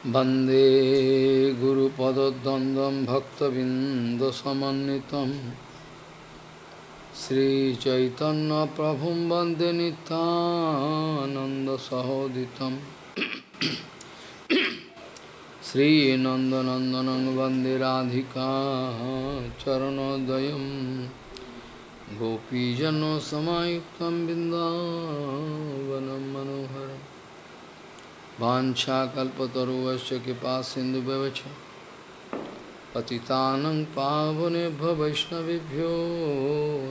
वंदे गुरुपदद्वन्द्वं भक्तबिन्दसमन्वितं श्रीचैतन्यप्रभुं वंदे नितानन्दसहोदितं श्रीनन्दनन्दनं वंदे राधिका चरणोदयं गोपीजनसमायुक्तं बिन्दावनं मनोहरम् वाञ्छाकल्पतरुवश्च कृपा सिन्धुव्यवच पतितानं पावनेभ्य वैष्णवेभ्यो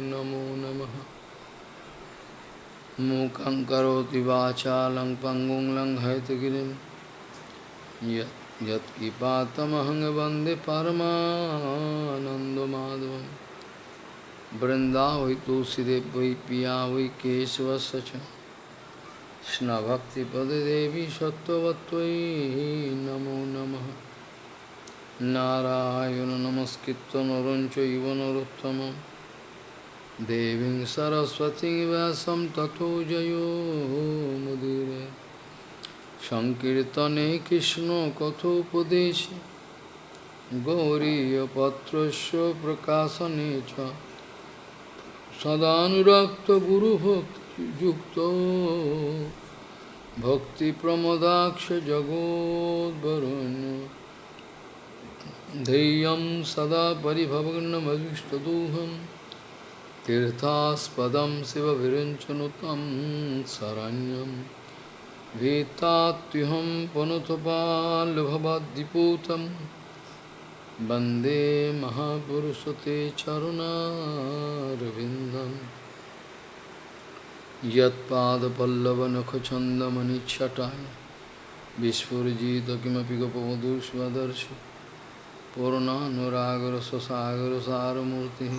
नमो नमः। मूकं करोति वाचालं पङ्गुं लङ्घयतगिरिं। यत् यत्किपातमहं वंदे परमानन्दमाधवं वृन्दावै तुलसीदेव वै पिया वै केशवस्य च। কৃষ্ণভক্তিপদেদেবী সত্যবত্তৈ নমো নমঃ। নারায়ণ নমস্কৃত নরঞ্চ ইব নরোত্তম। দেবীং সরস্বতী ব্যাসম তথো জয় মুদিরে। সংকীর্তনে কৃষ্ণ কথোপদেশে। গৌরীপত্রস্য প্রকাশনে চ। সদানুরক্ত গুরুভক্ত भक्तिप्रमदाक्ष जगोद्वरुण्य धैर्यं सदा परिभवग्नमविष्टदोहं तीर्थास्पदं शिवविरञ्चनुतं शरण्यं। भीतात्युहं पुनतपाल्भवद्दिपूतं वंदे महापुरुषते चरुणारविन्दम्। यत्पादपल्लवनखचन्दमनिच्छटाय विस्फुरिजित किमपि गपवधूष्वदर्श पूर्णानुरागरससागरसारमूर्तिः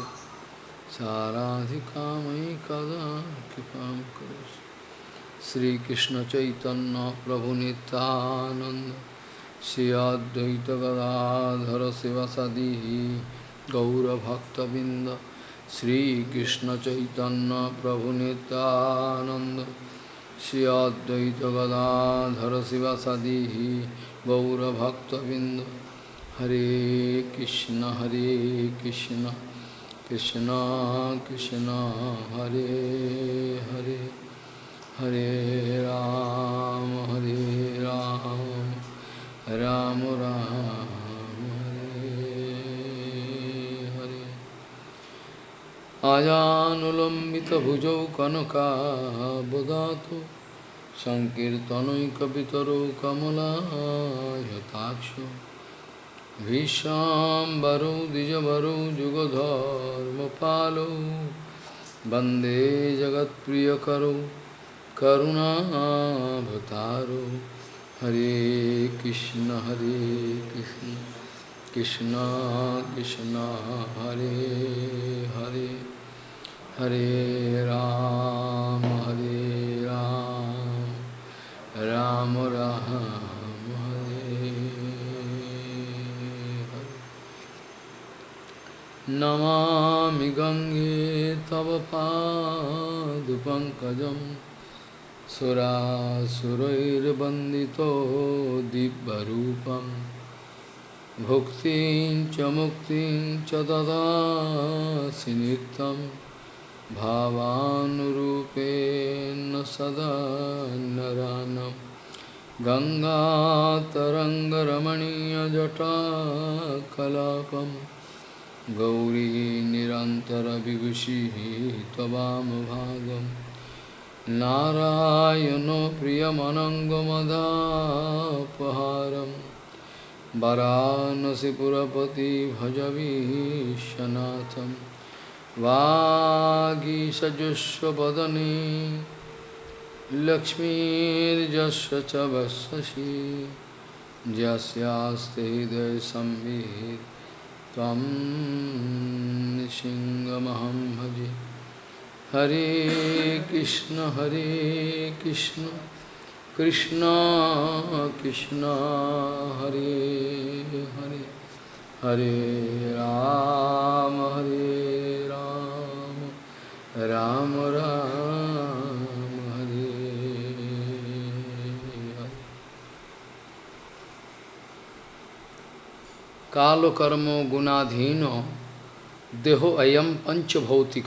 साराधिकामयि कदा कृपां करोसि श्रीकृष्णचैतन्यप्रभुनितानन्द श्री अद्वैतगदाधर शिवसदी गौरभक्तबिन्द श्रीकृष्ण चैतन्य प्रभु नित्यानंद श्री अद्वैत गदाधर शिवासादि गौरभक्तबिंद हरे कृष्ण हरे कृष्ण कृष्ण कृष्ण हरे हरे हरे राम हरे राम राम राम आजानुलम्बितभुजौ कनकाबदातु सङ्कीर्तनैकपितरौ कमलायताक्षो भीष्माम्बरौ द्विजवरौ जुगधर्मपालौ वन्दे जगत्प्रियकरौ करुणाभतारौ हरे कृष्ण हरे Krishna Krishna Krishna Hare Hare Hare Ram, Hare Ram, Ram Ram, Hare Hare. Namami Gange Tava Padupankajam Sura Surair Bandito Dibbarupam Bhuktin Chamuktin Chadada Sinitam भावानुरूपेण सदा नरानं। गङ्गातरङ्गरमणीयजटाकलापं। गौरी निरन्तरविभूषिः त्ववामभागं नारायणो प्रियमनङ्गमदापहारं। वरानसिपुरपति भजवीशनाथम्। वागीषजुष्वदने लक्ष्मीर्जस्य च वत्ससि। यस्यास्ते हृदयसंवित् त्वं सिंहमहं भजे। हरे कृष्ण हरे कृष्ण कृष्ण कृष्ण, हरे हरे। हरे राम, हरे राम राम, हरे काल कर्म गुणाधीन, देहो अयम पंचभौतिक।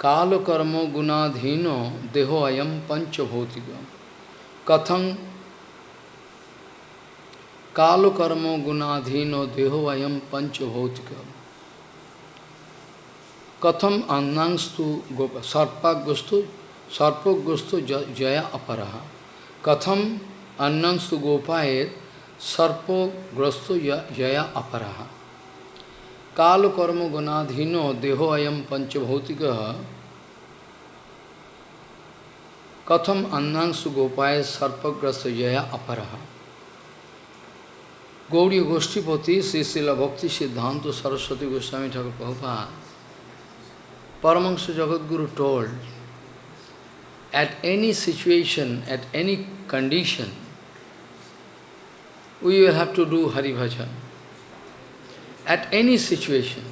काल कर्म गुणाधीन, देहो अयम पंचभौतिक। कथं? काल कर्मो गुणाधीन, देहो अयम पंचभौतिक। Katham annangstu gopa sarpa gustu sarpa gustu jaya aparaha. Katham annangstu gopayet sarpo grasto jaya aparaha. Kalu karma gunadhino deho ayam panchabhautika katham annangsu gopaya sarpagrasta jaya aparaha. Gauriya Goshtipati, Sri Srila Bhakti Siddhanta Saraswati Goswami Thakur Prabhupada, Paramahansa Jagadguru told, at any situation, at any condition, we will have to do Hari Bhajan. At any situation,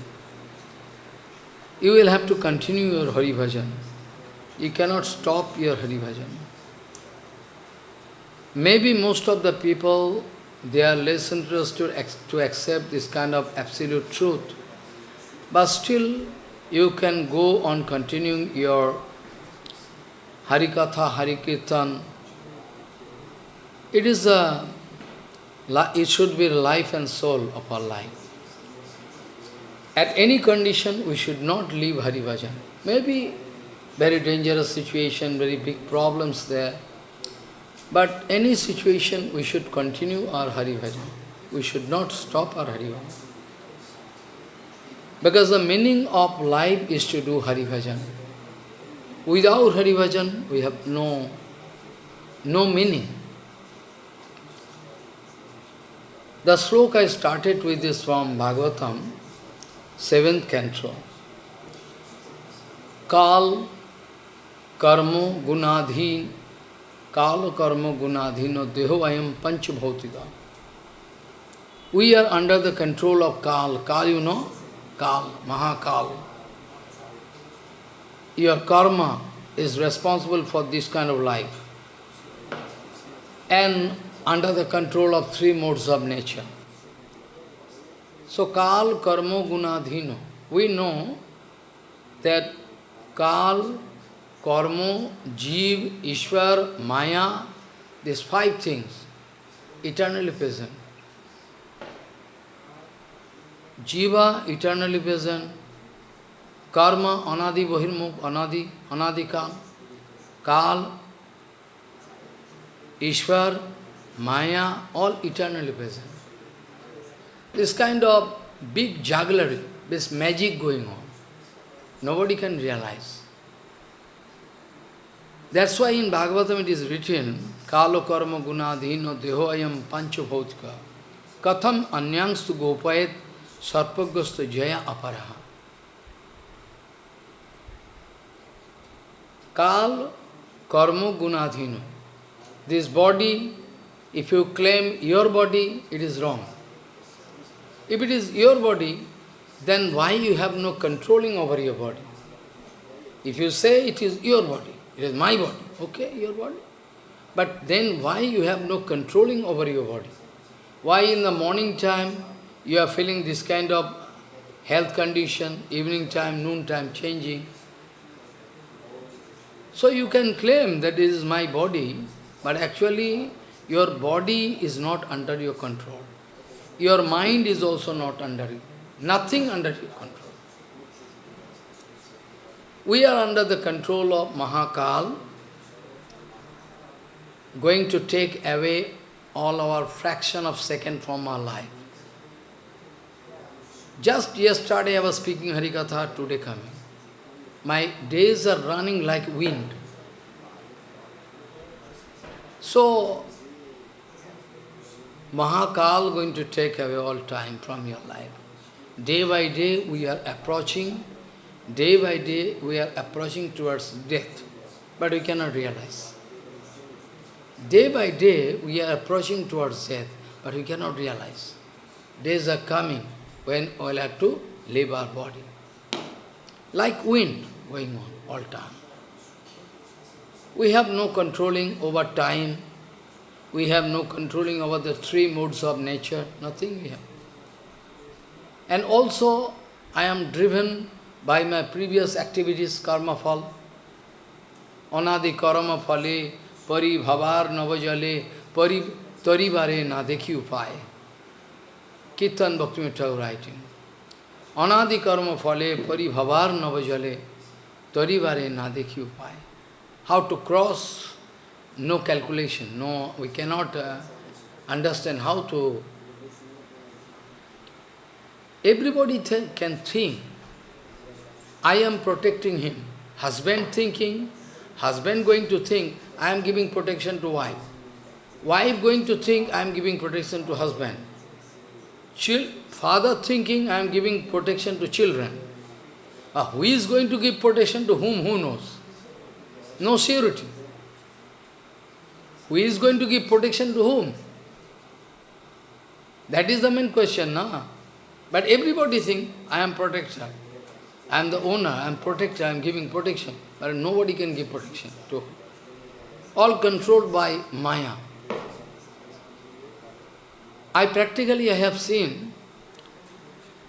you will have to continue your Hari Bhajan. You cannot stop your Hari Bhajan. Maybe most of the people, they are less interested to accept this kind of absolute truth. But still, you can go on continuing your Harikatha, Harikirtan. It is a it should be life and soul of our life. At any condition, we should not leave Hari Bhajan. Maybe very dangerous situation, very big problems there. But any situation, we should continue our Hari Bhajan. We should not stop our Hari Bhajan. Because the meaning of life is to do Hari Bhajan. Without Hari Bhajan, we have no, no meaning. The sloka I started with this from Bhagavatam, seventh canto. Kal karmo gunadhin, kal karmo gunadhino deho ayam panch bhautika. We are under the control of Kal. Kal, you know? Kal, Mahakal. Your karma is responsible for this kind of life. And under the control of three modes of nature. So Kal, Karma, Gunadhino. We know that Kal, Karma, Jeev, Ishwar, Maya, these five things, eternally present. Jiva, eternally present. Karma, Anadi, Bahirmukh, Anadi, Anadikal. Kal, Ishwar, Maya, all eternally present. This kind of big jugglery, this magic going on, nobody can realize. That's why in Bhagavatam it is written, Kalo karma gunadhino deho ayam pancho bhautika katham anyangstu gopayet sarpagastu jaya aparaha. Kal karma gunadhino. This body if you claim your body, it is wrong. If it is your body, then why you have no controlling over your body? If you say it is your body, it is my body, okay, your body. But then why you have no controlling over your body? Why in the morning time you are feeling this kind of health condition, evening time, noon time changing? So you can claim that this is my body, but actually your body is not under your control. Your mind is also not under you. Nothing under your control. We are under the control of Mahakal, going to take away all our fraction of second from our life. Just yesterday I was speaking Harikatha, today coming. My days are running like wind. So, Mahakal going to take away all time from your life. Day by day we are approaching, day by day we are approaching towards death, but we cannot realize. Day by day we are approaching towards death, but we cannot realize. Days are coming when we will have to leave our body. Like wind going on all time. We have no controlling over time, We have no controlling over the three modes of nature, nothing we have. And also, I am driven by my previous activities, karma fall. Anadi karma phale, pari bhavar navajale, pari taribare na dekhi upay. Kirtan Bhakti Thakur writing. Anadi karma phale, pari bhavar navajale, taribare na dekhi upay. How to cross, no calculation, no, we cannot uh, understand how to Everybody th can think, I am protecting him. Husband thinking, husband going to think, I am giving protection to wife. Wife going to think, I am giving protection to husband. Father thinking, I am giving protection to children. Uh, who is going to give protection to whom, who knows? No surety. Who is going to give protection to whom? That is the main question, na? But everybody think, I am protector. I am the owner, I am protector, I am giving protection. But nobody can give protection to All controlled by Maya. I practically I have seen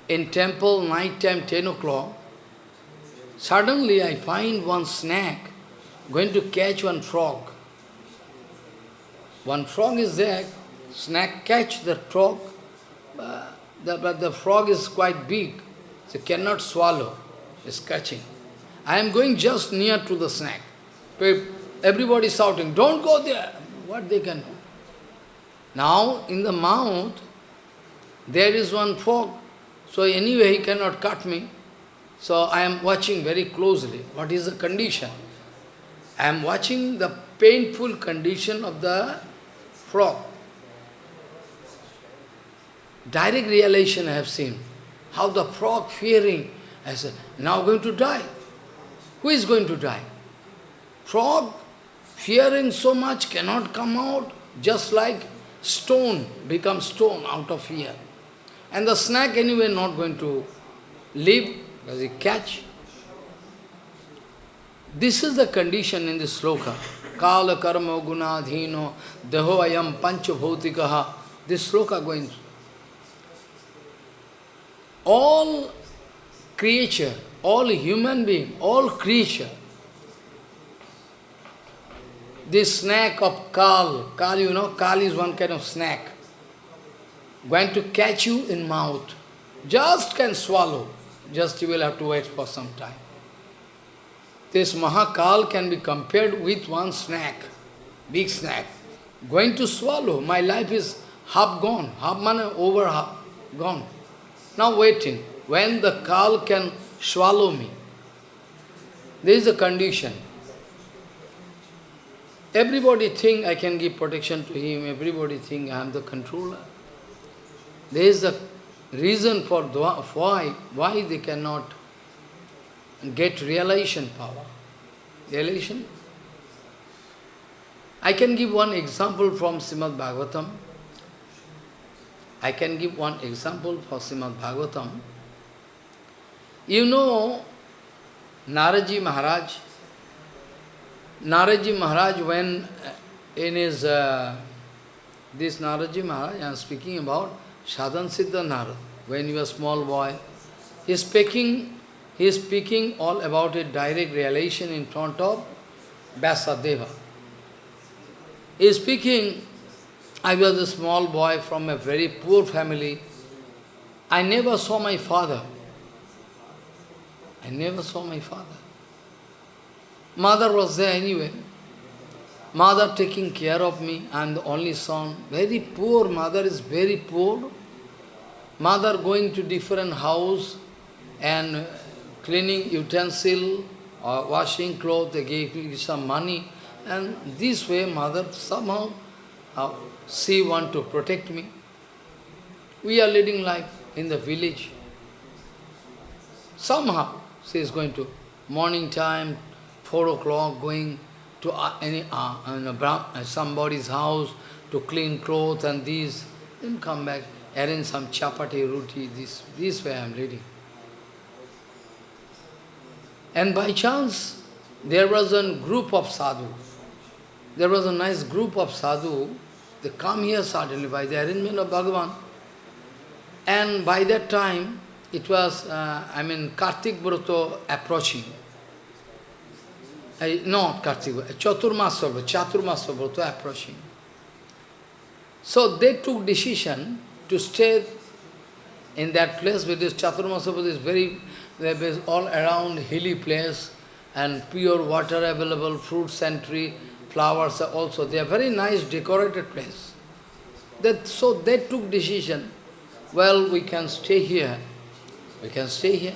in temple, night time, 10 o'clock, suddenly I find one snake going to catch one frog. One frog is there, snake catch the frog, uh, the, but the frog is quite big, so cannot swallow, it's catching. I am going just near to the snake. Everybody shouting, don't go there. What they can do? Now, in the mouth, there is one frog. So anyway, he cannot cut me. So I am watching very closely. What is the condition? I am watching the painful condition of the frog. Direct realization I have seen. How the frog fearing, I said, now going to die. Who is going to die? Frog, fearing so much, cannot come out, just like stone becomes stone out of fear. And the snake anyway not going to live, because he catch. This is the condition in this sloka. Kala karma gunadhino deho ayam pancha bhautikaha. This sloka going all creature, all human being, all creature, this snake of Kal, Kal, you know, Kal is one kind of snake, going to catch you in mouth, just can swallow, just you will have to wait for some time. This Mahakal can be compared with one snake, big snake, going to swallow. My life is half gone, half money over half gone. Now waiting, when the Kal can swallow me. This is the condition. Everybody think I can give protection to him, everybody think I am the controller. There is a reason for why, why they cannot get realization power. Realization? I can give one example from Srimad Bhagavatam. I can give one example for Srimad Bhagavatam. You know, Naraji Maharaj, Naraji Maharaj when uh, in his, uh, this Naraji Maharaj, I am speaking about Sadhan Siddha Narad, when he was small boy, he is speaking, he is speaking all about a direct realization in front of Vyasadeva. He is speaking I was a small boy from a very poor family. I never saw my father. I never saw my father. Mother was there anyway. Mother taking care of me. I am the only son. Very poor. Mother is very poor. Mother going to different house and cleaning utensil or washing clothes. They gave me some money. And this way mother somehow uh, she want to protect me. We are leading life in the village. Somehow she is going to morning time, four o'clock, going to uh, any uh, uh, somebody's house to clean clothes and these, then come back, arrange some chapati, roti, this, this way I am reading. And by chance, there was a group of sadhu. There was a nice group of sadhu they come here suddenly by the arrangement of Bhagavan. And by that time, it was, uh, I mean, Kartik Broto approaching. Uh, not Kartik, Chaturmasya, Chaturmasya Broto approaching. So they took decision to stay in that place because Chaturmasya is very, is all around hilly place and pure water available, fruits and flowers also. They are very nice decorated place. That, so they took decision, well, we can stay here. We can stay here.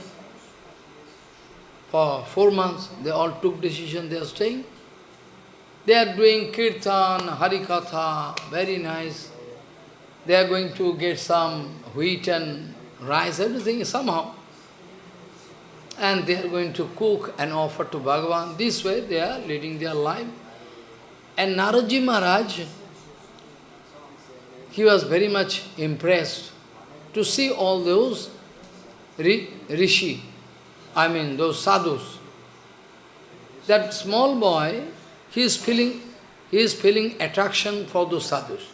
For four months, they all took decision, they are staying. They are doing kirtan, harikatha, very nice. They are going to get some wheat and rice, everything somehow. And they are going to cook and offer to Bhagavan. This way they are leading their life. And Naraji Maharaj, he was very much impressed to see all those rishi, I mean those sadhus. That small boy, he is feeling, he is feeling attraction for those sadhus.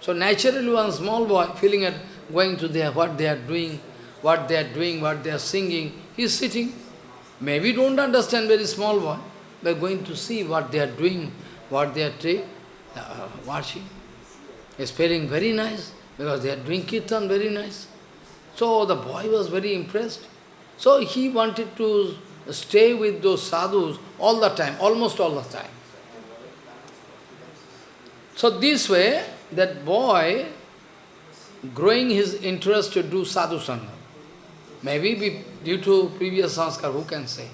So naturally one small boy feeling at going to there, what they are doing, what they are doing, what they are singing, he is sitting. Maybe don't understand very small boy, but going to see what they are doing, what they are uh, watching. Is feeling very nice, because they are doing kirtan very nice. So the boy was very impressed. So he wanted to stay with those sadhus all the time, almost all the time. So this way, that boy growing his interest to do sadhu sangha. Maybe be, due to previous sanskar, who can say?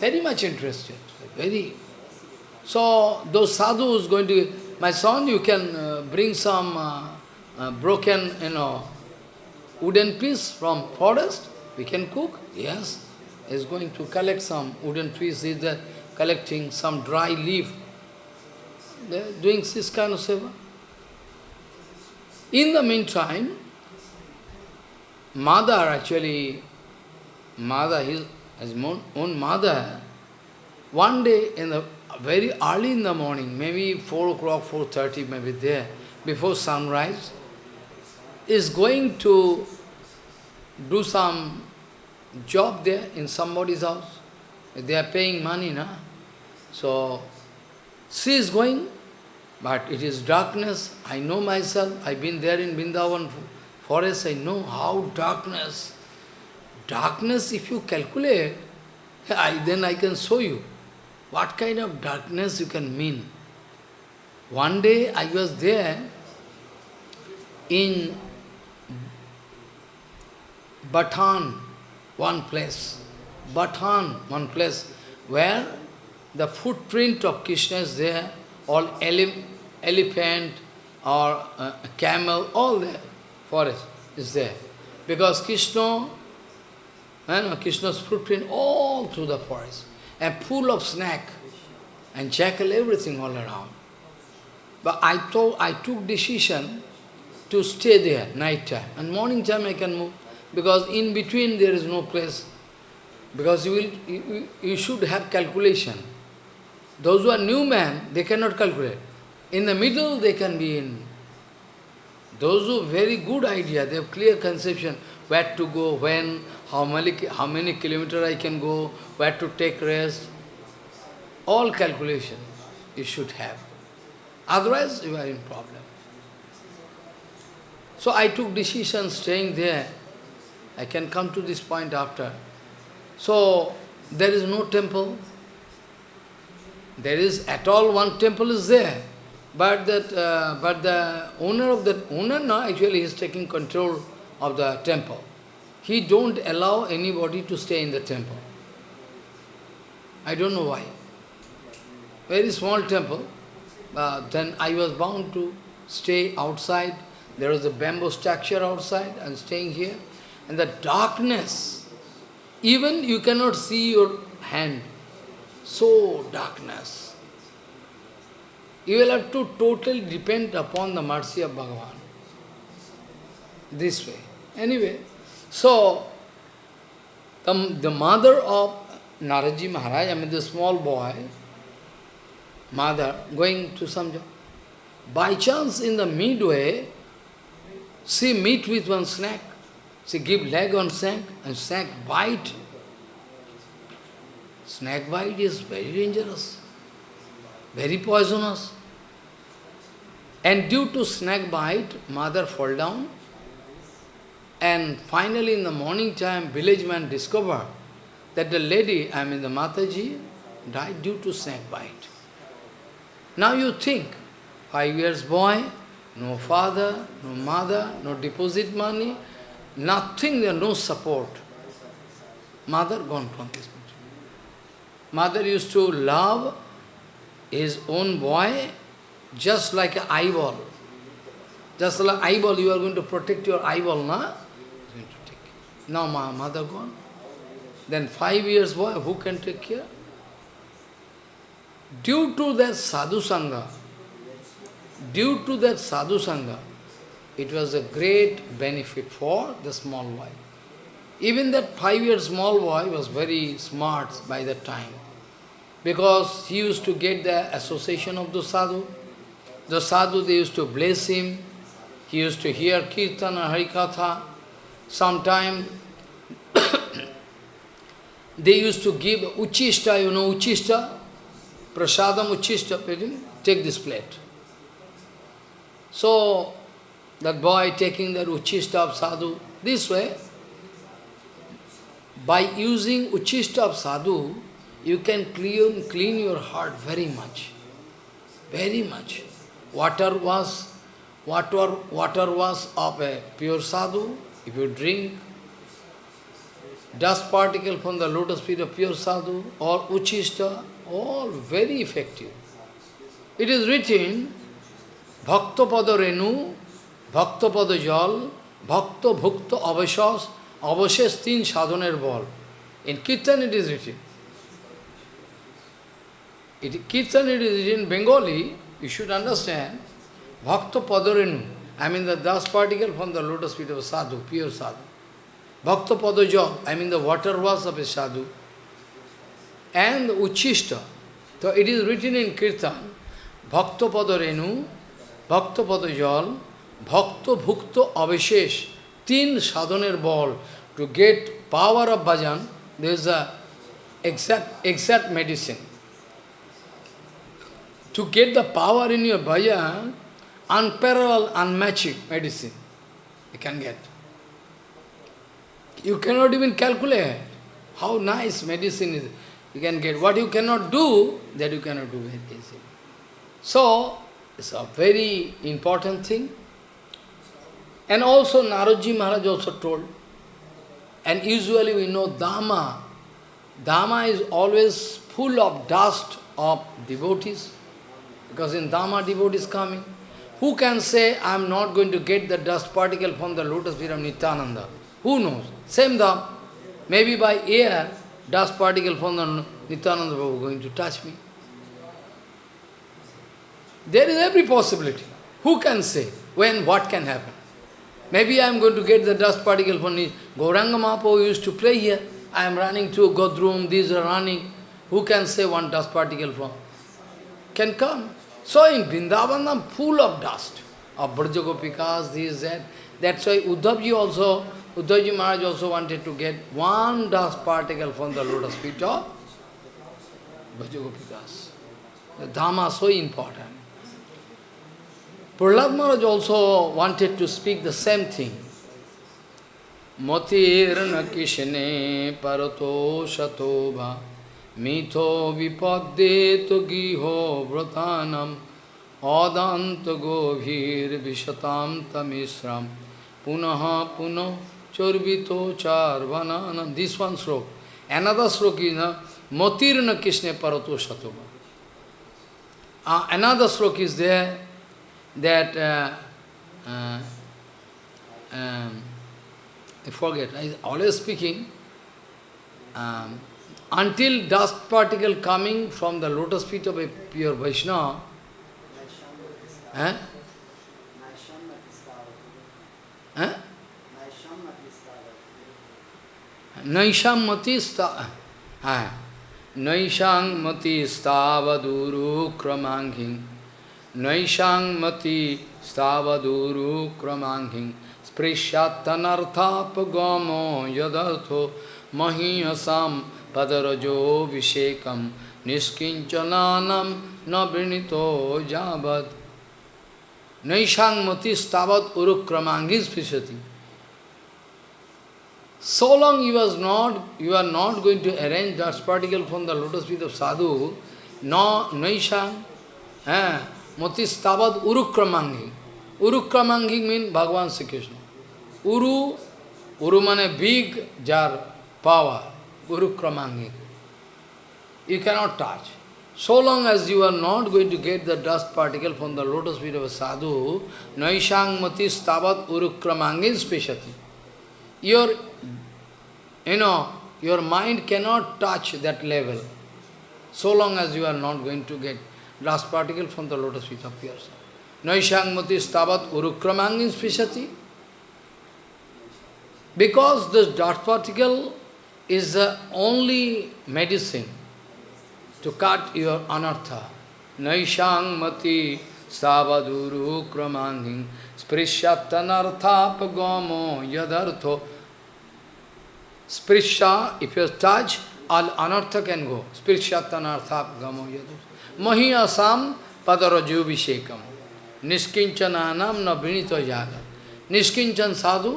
Very much interested, very. So those sadhus going to, my son, you can uh, bring some uh, uh, broken, you know, wooden piece from forest, we can cook. Yes, he's going to collect some wooden piece, he's collecting some dry leaf they are doing this kind of seva. In the meantime, mother actually, mother, his, his own mother, one day in the very early in the morning, maybe 4 o'clock, 4.30, maybe there, before sunrise, is going to do some job there in somebody's house. They are paying money, na? So, she is going, but it is darkness. I know myself. I've been there in Vrindavan forest. I know how darkness. Darkness, if you calculate, I, then I can show you what kind of darkness you can mean. One day I was there in Batan, one place. Batan, one place, where the footprint of Krishna is there, all ele elephant or uh, camel, all there, forest is there. Because Krishna, you know, Krishna's footprint all through the forest, and full of snake and jackal, everything all around. But I I took decision to stay there night time, and morning time I can move, because in between there is no place. Because you will, you, you should have calculation. Those who are new man, they cannot calculate. In the middle, they can be in. Those who very good idea, they have clear conception, where to go, when, how many, how many kilometers I can go, where to take rest. All calculation you should have. Otherwise, you are in problem. So I took decision staying there. I can come to this point after. So, there is no temple, there is at all one temple is there, but that uh, but the owner of the owner no actually is taking control of the temple. He don't allow anybody to stay in the temple. I don't know why. Very small temple. Uh, then I was bound to stay outside. There was a bamboo structure outside and staying here. And the darkness, even you cannot see your hand. So darkness. You will have to totally depend upon the mercy of Bhagavan. This way. Anyway, so the, the mother of Naraji Maharaj, I mean the small boy, mother, going to some job. by chance in the midway, she meet with one snake. She give leg on snake and snake bite. Snake bite is very dangerous, very poisonous. And due to snake bite, mother fall down. And finally in the morning time, village man discover that the lady, I mean the Mataji, died due to snake bite. Now you think, five years boy, no father, no mother, no deposit money, nothing, there no support. Mother gone from this country. Mother used to love his own boy just like an eyeball. Just like eyeball, you are going to protect your eyeball, na? Now my mother gone. Then five years boy, who can take care? Due to that sadhu sangha, due to that sadhu sangha, it was a great benefit for the small boy. Even that five-year small boy was very smart by that time, because he used to get the association of the sadhu. The sadhu, they used to bless him, he used to hear kirtan and harikatha. Sometime they used to give uchista, you know uchista? Prasadam uchista, take this plate. So, that boy taking the Uchista of sadhu. This way, by using Uchista of sadhu, you can clean, clean your heart very much. Very much. Water was water, water was of a pure sadhu. If you drink dust particle from the lotus feet of pure sadhu or uchista, all very effective. It is written, Bhakta Pada Renu ভক্তপদ জল ভক্ত ভুক্ত অবশেষ অবশেষ তিন সাধনের বল in kirtan it is written it, Kirtan it is in Bengali, you should understand, Bhakta Padarenu, I mean the dust particle from the lotus feet of a sadhu, pure sadhu. Bhakta Padaja, I mean the water was of a sadhu. And the Uchishta, so it is written in Kirtan, Bhakta Padarenu, ভক্তপদ জল ভক্ত ভুক্ত অবিশেষ তিন সাধনের বল to get power of bhajan, there is a exact, exact medicine. To get the power in your bhajan, unparalleled, unmatched medicine you can get. You cannot even calculate how nice medicine is. You can get. What you cannot do, that you cannot do very easily. So, it's a very important thing. And also Naradji Maharaj also told, and usually we know Dhama. Dhama is always full of dust of devotees, because in Dhama devotees coming. Who can say, I am not going to get the dust particle from the lotus feet of Nityananda? Who knows? Same Dham. Maybe by air, dust particle from the Nityananda Prabhu going to touch me. There is every possibility. Who can say when what can happen? Maybe I am going to get the dust particle from me. Gauranga Mahaprabhu used to play here. I am running to Godrum, these are running. Who can say one dust particle from? Can come. So in Vrindavanam, full of dust. Of Brajagopikas, this, that. That's why Uddhavji also, Uddhavji Maharaj also wanted to get one dust particle from the lotus feet of Brajagopikas. The Dhama is so important. Prahlad Maharaj also wanted to speak the same thing. Matirna kishne parato shatobha mitho vipaddeto giho vratanam adanta govir vishatam tamisram punaha puno chorvito charvananam. This one slok. Another slok is Matirna kishne parato shatobha. Uh, another slok is there that, uh, uh, um, I forget, I always speaking, um, until dust particle coming from the lotus feet of a pure Vaishnava, eh? Eh? Naisham mati sta Naisham mati stavaduru kramanging Naishang mati stavaduru kramanghin sprishatanarthapagamo yadartho mahiyasam padarajo vishekam niskinchananam nabrinito javad Naishang mati stavat urukramanghin sprishyati So long you, was not, you are not going to arrange dust particle from the lotus feet of sadhu, no naishang, eh, motis tabat urukramangi. Urukramangi means Bhagavan Sri Krishna. Uru, uru means big jar, power, urukramangi. You cannot touch. So long as you are not going to get the dust particle from the lotus feet of a sadhu, naishang matis tabat urukramangi speshati. Your you know, your mind cannot touch that level, so long as you are not going to get dust particle from the lotus feet yourself. Naishangmati stavat urukramangin spishati. Because this dust particle is the only medicine to cut your anartha. Naishangmati savaduru kramangin sprishatanarthapagamo yadartho Sprisha, if you touch, all anartha can go. Sprishatanartha gamo मही असाम पदरजोभिषेकम। निष्किंचन आनाम न विणित जागर निष्किंचन sadhu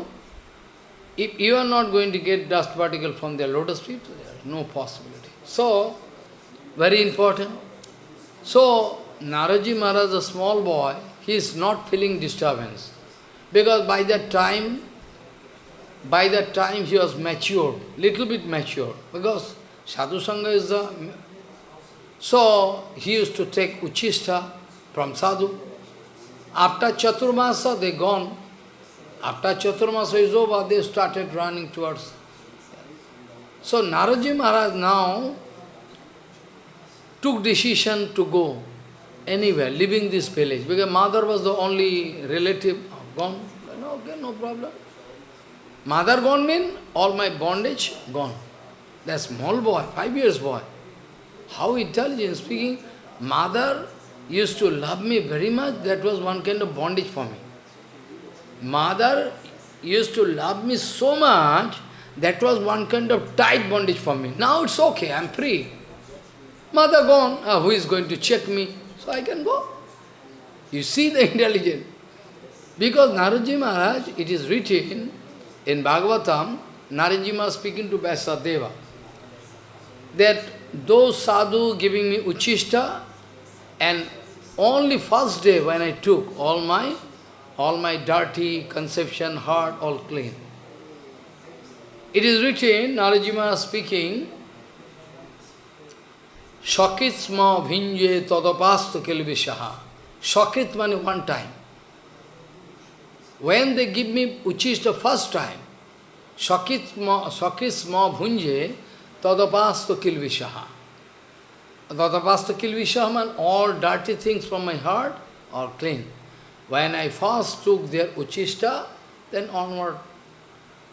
if you are not going to get dust particle from their lotus feet no possibility so very important so नारजी Maharaj a small boy he is not feeling disturbance because by that time by that time he was matured little bit matured because sadhu sangha is the So, he used to take Uchista from Sadhu. After Chaturmasa, they gone. After Chaturmasa is over, they started running towards... So, Naraji Maharaj now took decision to go anywhere, leaving this village, because mother was the only relative gone. No, okay, no problem. Mother gone mean all my bondage gone. That small boy, five years boy. How intelligent speaking. Mother used to love me very much. That was one kind of bondage for me. Mother used to love me so much. That was one kind of tight bondage for me. Now it's okay, I'm free. Mother gone, uh, who is going to check me? So I can go. You see the intelligence. Because Naraji Maharaj, it is written, in Bhagavatam, Naranjima speaking to Vyasadeva, that those sadhu giving me uchista, and only first day when I took all my all my dirty conception, heart, all clean. It is written, Narajima speaking, Shakitsma bhinje tadapastu kilvishaha. Shakit means one time. When they give me uchista first time, sakisma bhunje tadapasto kilvishaha. Tadapasto kilvishaha means all dirty things from my heart are clean. When I first took their uchista, then onward.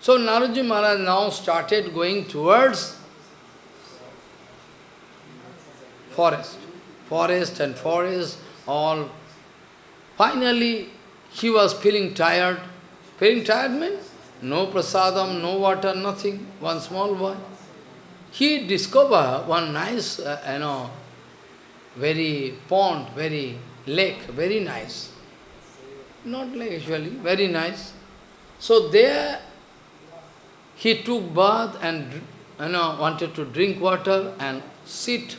So Naraji Maharaj now started going towards forest. Forest and forest, all. Finally, he was feeling tired. Feeling tired means no prasadam, no water, nothing. One small boy. He discovered one nice, uh, you know, very pond, very lake, very nice. Not lake actually, very nice. So there he took bath and you know, wanted to drink water and sit.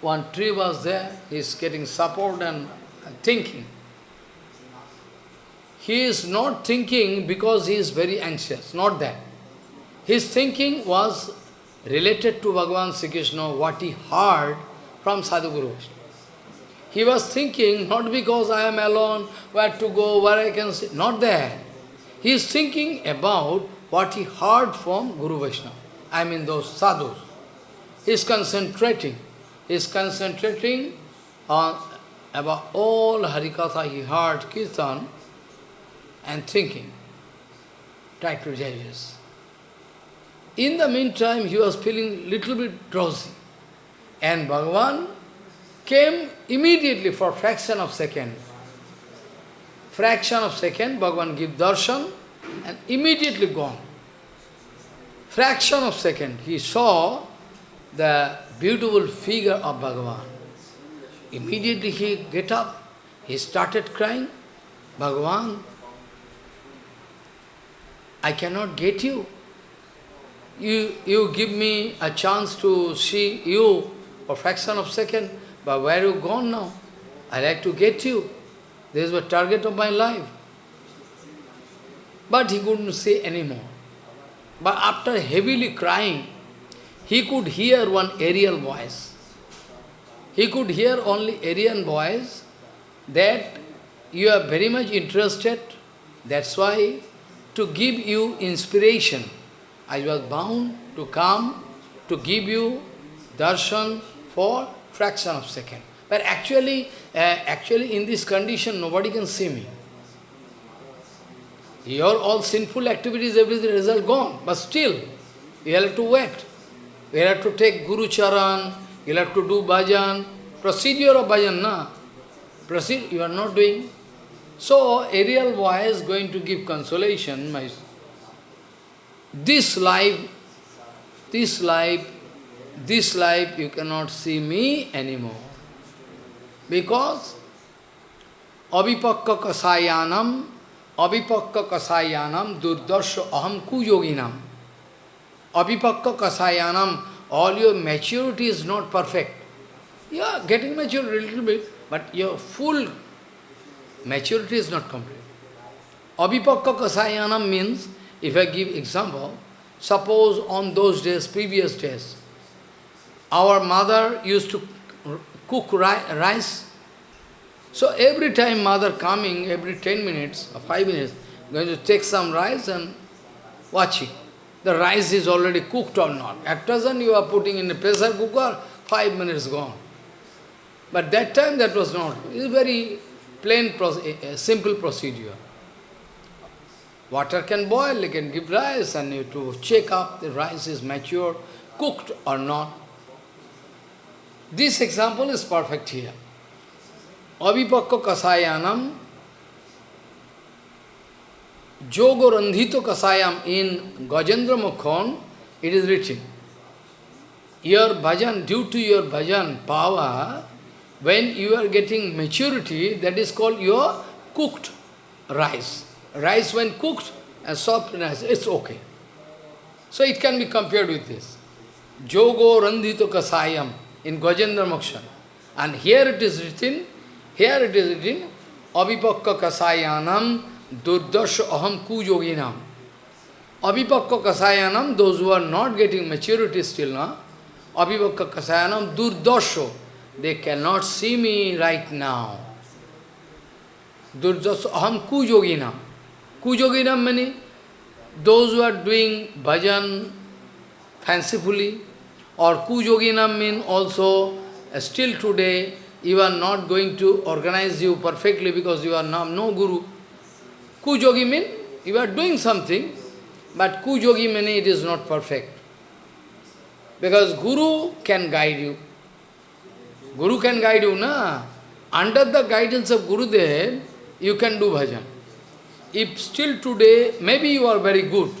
One tree was there, he is getting support and thinking. He is not thinking because he is very anxious, not that. His thinking was related to Bhagavan Sri Krishna, what he heard from Sadhu Sadhguru. He was thinking not because I am alone, where to go, where I can sit, not there. He is thinking about what he heard from Guru Vaishnava. I mean those sadhus. He is concentrating. He is concentrating on about all Harikatha he heard, Kirtan, and thinking. Try to digest. In the meantime, he was feeling little bit drowsy. And Bhagavan came immediately for fraction of second. Fraction of second, Bhagavan give darshan and immediately gone. Fraction of second, he saw the beautiful figure of Bhagavan. Immediately he get up, he started crying, Bhagavan, I cannot get you. You, you give me a chance to see you a fraction of second, but where you gone now? I like to get you. This is the target of my life. But he couldn't say anymore. But after heavily crying, he could hear one aerial voice. He could hear only aerial voice that you are very much interested. That's why to give you inspiration, I was bound to come to give you darshan for fraction of second. But actually, uh, actually in this condition, nobody can see me. Your all sinful activities, everything result gone. But still, you have to wait. You have to take Guru Charan, you have to do bhajan. Procedure of bhajan, na? Proceed, you are not doing. So, aerial voice going to give consolation. My, this life, this life, this life you cannot see me anymore. Because avipakka kasayanam, avipakka kasayanam durdarsha aham kuyoginam. Avipakka kasayanam, all your maturity is not perfect. You are getting mature a little bit, but your full maturity is not complete. Avipakka kasayanam means, if I give example, suppose on those days, previous days, our mother used to cook rice. So every time mother coming, every 10 minutes or 5 minutes, going to take some rice and watching. The rice is already cooked or not. At present you are putting in a pressure cooker, 5 minutes gone. But that time that was not. It is very plain, simple procedure. Water can boil, you can give rice and you to check up the rice is mature, cooked or not. This example is perfect here. Avipakka kasayanam Jogo Randhito Kasayam in Gajendra Mukhon, it is written. Your bhajan, due to your bhajan power, when you are getting maturity, that is called your cooked rice. Rice when cooked and soft rice, it's okay. So it can be compared with this. Jogo Randhito Kasayam in Gajendra Moksha. And here it is written, here it is written, Avipakka Kasayanam Durdasha Aham Kujoginam. Avipakka Kasayanam, those who are not getting maturity still, na? Avipakka Kasayanam Durdasha, they cannot see me right now. Durdasha Aham Kujoginam. Kujoginam meaning those who are doing bhajan fancifully, or Kujoginam mean also, uh, still today, you are not going to organize you perfectly because you are now no guru. Kujogi mean you are doing something, but Kujogi mean it is not perfect. Because Guru can guide you. Guru can guide you, na? Under the guidance of Gurudev, you can do bhajan. If still today, maybe you are very good,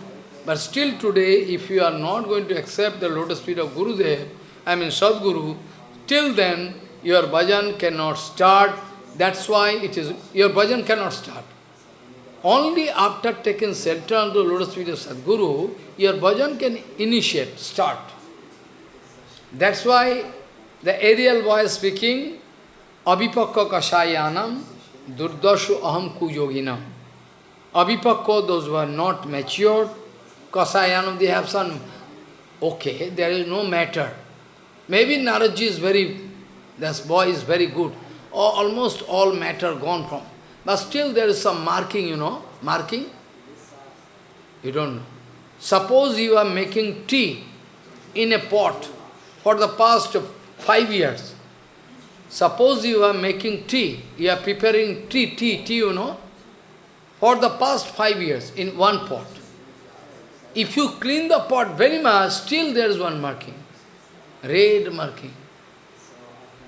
but still today, if you are not going to accept the lotus feet of Guru Gurudev, I mean Sadguru, till then your bhajan cannot start. That's why it is your bhajan cannot start. Only after taking shelter under the lotus feet of Sadguru, your bhajan can initiate, start. That's why the aerial voice speaking, Abhipakka Kashayanam Durdashu Aham Kuyoginam. Abhipakka, those who are not matured, Kasayanam, they have some, okay, there is no matter. Maybe Naradji is very, this boy is very good. Or almost all matter gone from. But still there is some marking, you know, marking. You don't know. Suppose you are making tea in a pot for the past five years. Suppose you are making tea, you are preparing tea, tea, tea, you know, for the past five years in one pot. If you clean the pot very much, still there is one marking, red marking.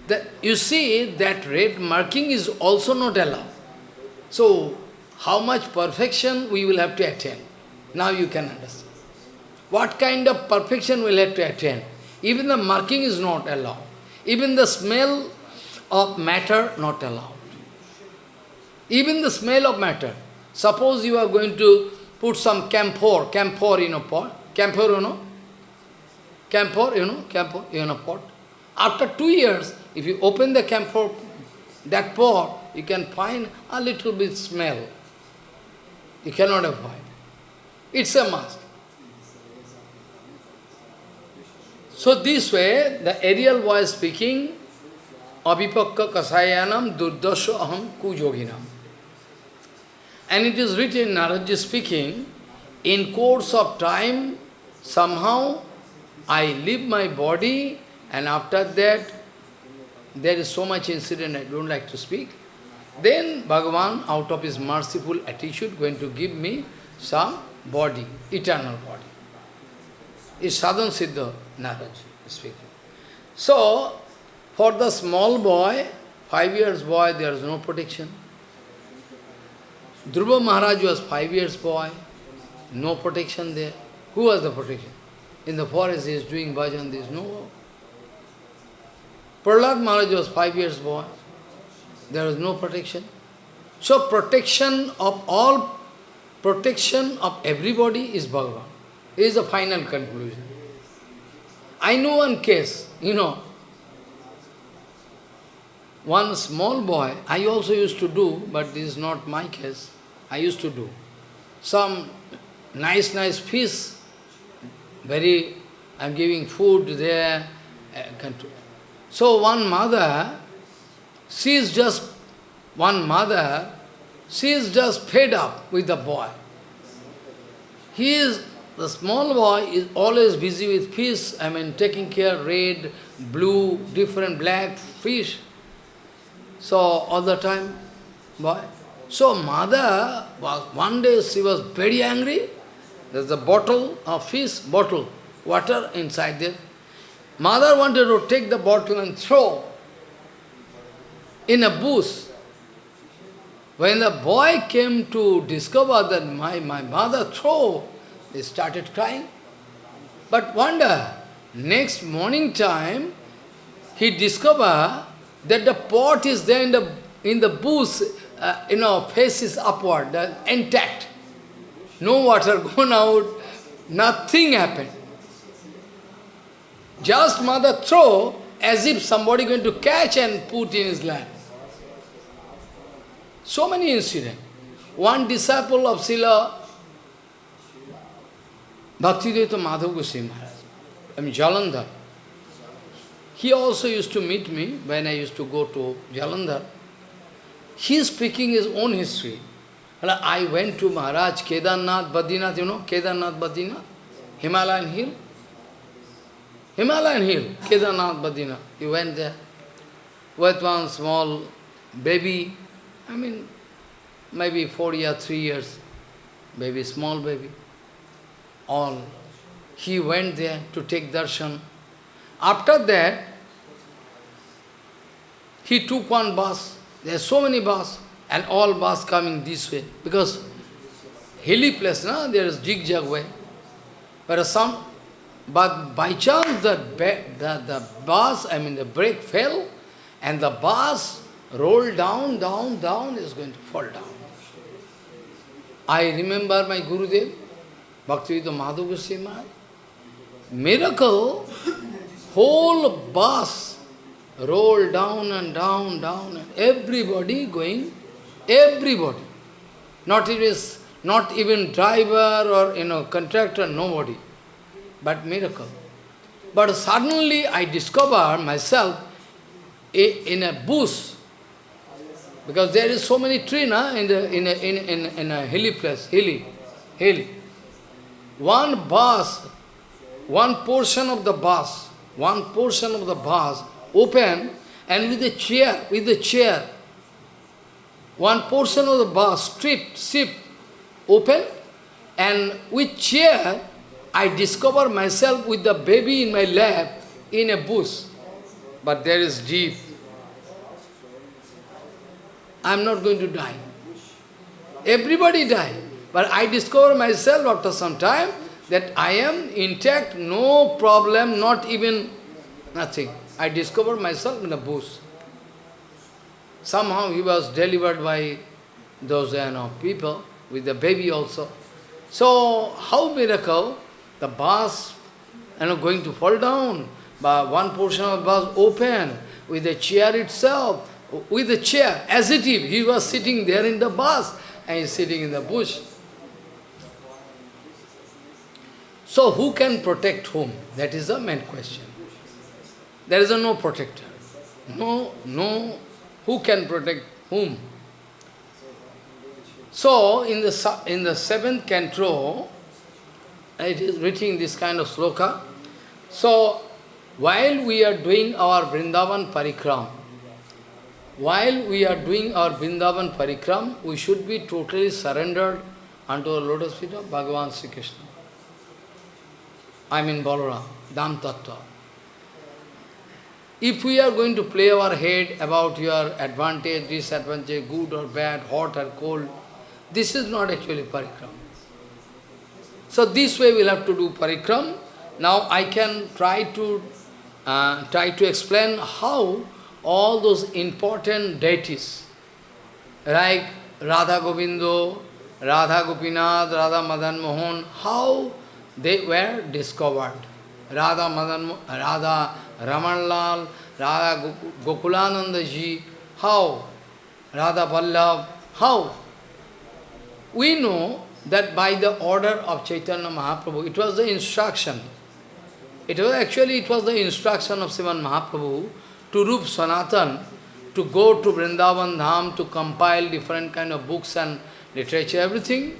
that you see that red marking is also not allowed. So, how much perfection we will have to attain? Now you can understand. What kind of perfection we will have to attain? Even the marking is not allowed. Even the smell of matter not allowed. Even the smell of matter. Suppose you are going to put some camphor, camphor in a pot. Camphor, you know? Camphor, you know? Camphor in a pot. After two years, if you open the camphor, that pot, you can find a little bit smell. You cannot avoid. It's a must. So this way, the aerial voice speaking, Abhipakka Kasayanam Durdasya Aham Kujoginam. And it is written, Naradji speaking, in course of time, somehow I leave my body and after that, there is so much incident I don't like to speak. Then Bhagavan, out of his merciful attitude, going to give me some body, eternal body. Is Sadhan Siddha Narad speaking. So, for the small boy, five years boy, there is no protection. Dhruva Maharaj was five years boy, no protection there. Who was the protection? In the forest he is doing bhajan, there is no Prahlad Maharaj was five years boy. There was no protection. So protection of all, protection of everybody is Bhagavan. Is the final conclusion. I know one case, you know, one small boy, I also used to do, but this is not my case, I used to do. Some nice, nice fish, very, I'm giving food there, uh, so one mother, she is just, one mother, she is just fed up with the boy. He is, the small boy is always busy with fish, I mean taking care, red, blue, different black fish. So all the time, boy. So mother, was, one day she was very angry. There's a bottle of fish, bottle, water inside there. Mother wanted to take the bottle and throw in a bush. When the boy came to discover that my, my mother throw, he started crying. But wonder, next morning time, he discovered that the pot is there in the, in the bush, uh, you know, faces upward, uh, intact. No water gone out, nothing happened. Just mother throw as if somebody going to catch and put in his lap. So many incidents. One disciple of Srila Bhaktivedanta Madhav Goswami Maharaj, I mean Jalandhar. He also used to meet me when I used to go to Jalandhar. He is speaking his own history. I went to Maharaj, Kedarnath, Badrinath, you know, Kedarnath, Badrinath, Himalayan hill. Himalayan hill, Kedarnath, Badrinath. He went there with one small baby, I mean, maybe four years, three years, baby, small baby. All. He went there to take darshan. After that, he took one bus. There are so many bus, and all bus coming this way. Because hilly place, no? there is jig-jag way. But some but by chance the, the, the bus, I mean the brake fell and the bus rolled down, down, down, is going to fall down. I remember my Gurudev, Bhaktivedanta Madhav Goswami Miracle, whole bus rolled down and down, down, and everybody going, everybody. Not even, not even driver or you know contractor, nobody but miracle. But suddenly I discover myself in a bush, because there is so many trees na, in, the, in, a, in, in, in a hilly place, hilly, hilly. One bus, one portion of the bus, one portion of the bus open and with a chair, with a chair, one portion of the bus stripped, stripped, open and with chair I discover myself with the baby in my lap in a bush. But there is deep, I am not going to die. Everybody die. But I discover myself after some time that I am intact, no problem, not even nothing. I discovered myself in a bush. Somehow he was delivered by those you know, people, with the baby also. So, how miracle? The bus you know, going to fall down, but one portion of the bus open, with the chair itself, with the chair, as it if he was sitting there in the bus, and he sitting in the bush. So who can protect whom? That is the main question. There is no protector. No, no, who can protect whom? So, in the, in the seventh canto, it is written this kind of sloka. So, while we are doing our Vrindavan Parikram, while we are doing our Vrindavan Parikram, we should be totally surrendered unto the lotus feet of Bhagavan Sri Krishna. I mean Balaram, Dham Tattva. If we are going to play our head about your advantage, disadvantage, good or bad, hot or cold, this is not actually parikram. So this way we'll have to do parikram. Now I can try to uh, try to explain how all those important deities, like Radha Govindo, Radha Gopinath, Radha Madan Mohan, how they were discovered. Radha Madan, Radha Ramanlal, Radha Gokulananda ji, how? Radha Vallabh, how? We know that by the order of Chaitanya Mahaprabhu, it was the instruction. It was actually, it was the instruction of Sriman Mahaprabhu to Rup Sanatan, to go to Vrindavan Dham, to compile different kind of books and literature, everything.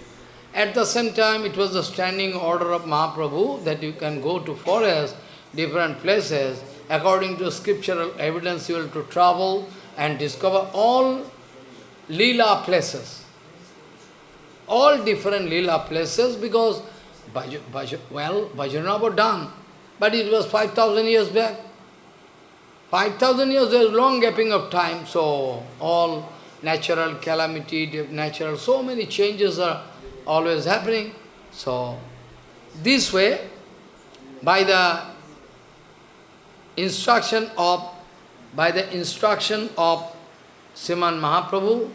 At the same time, it was the standing order of Mahaprabhu that you can go to forest, different places, according to scriptural evidence you will to travel and discover all lila places. All different lila places because, well, Bhajanam was done, but it was 5,000 years back. 5,000 years, there is long gapping of time, so all natural calamity, natural, so many changes are always happening. So, this way, by the instruction of, by the instruction of Sriman Mahaprabhu,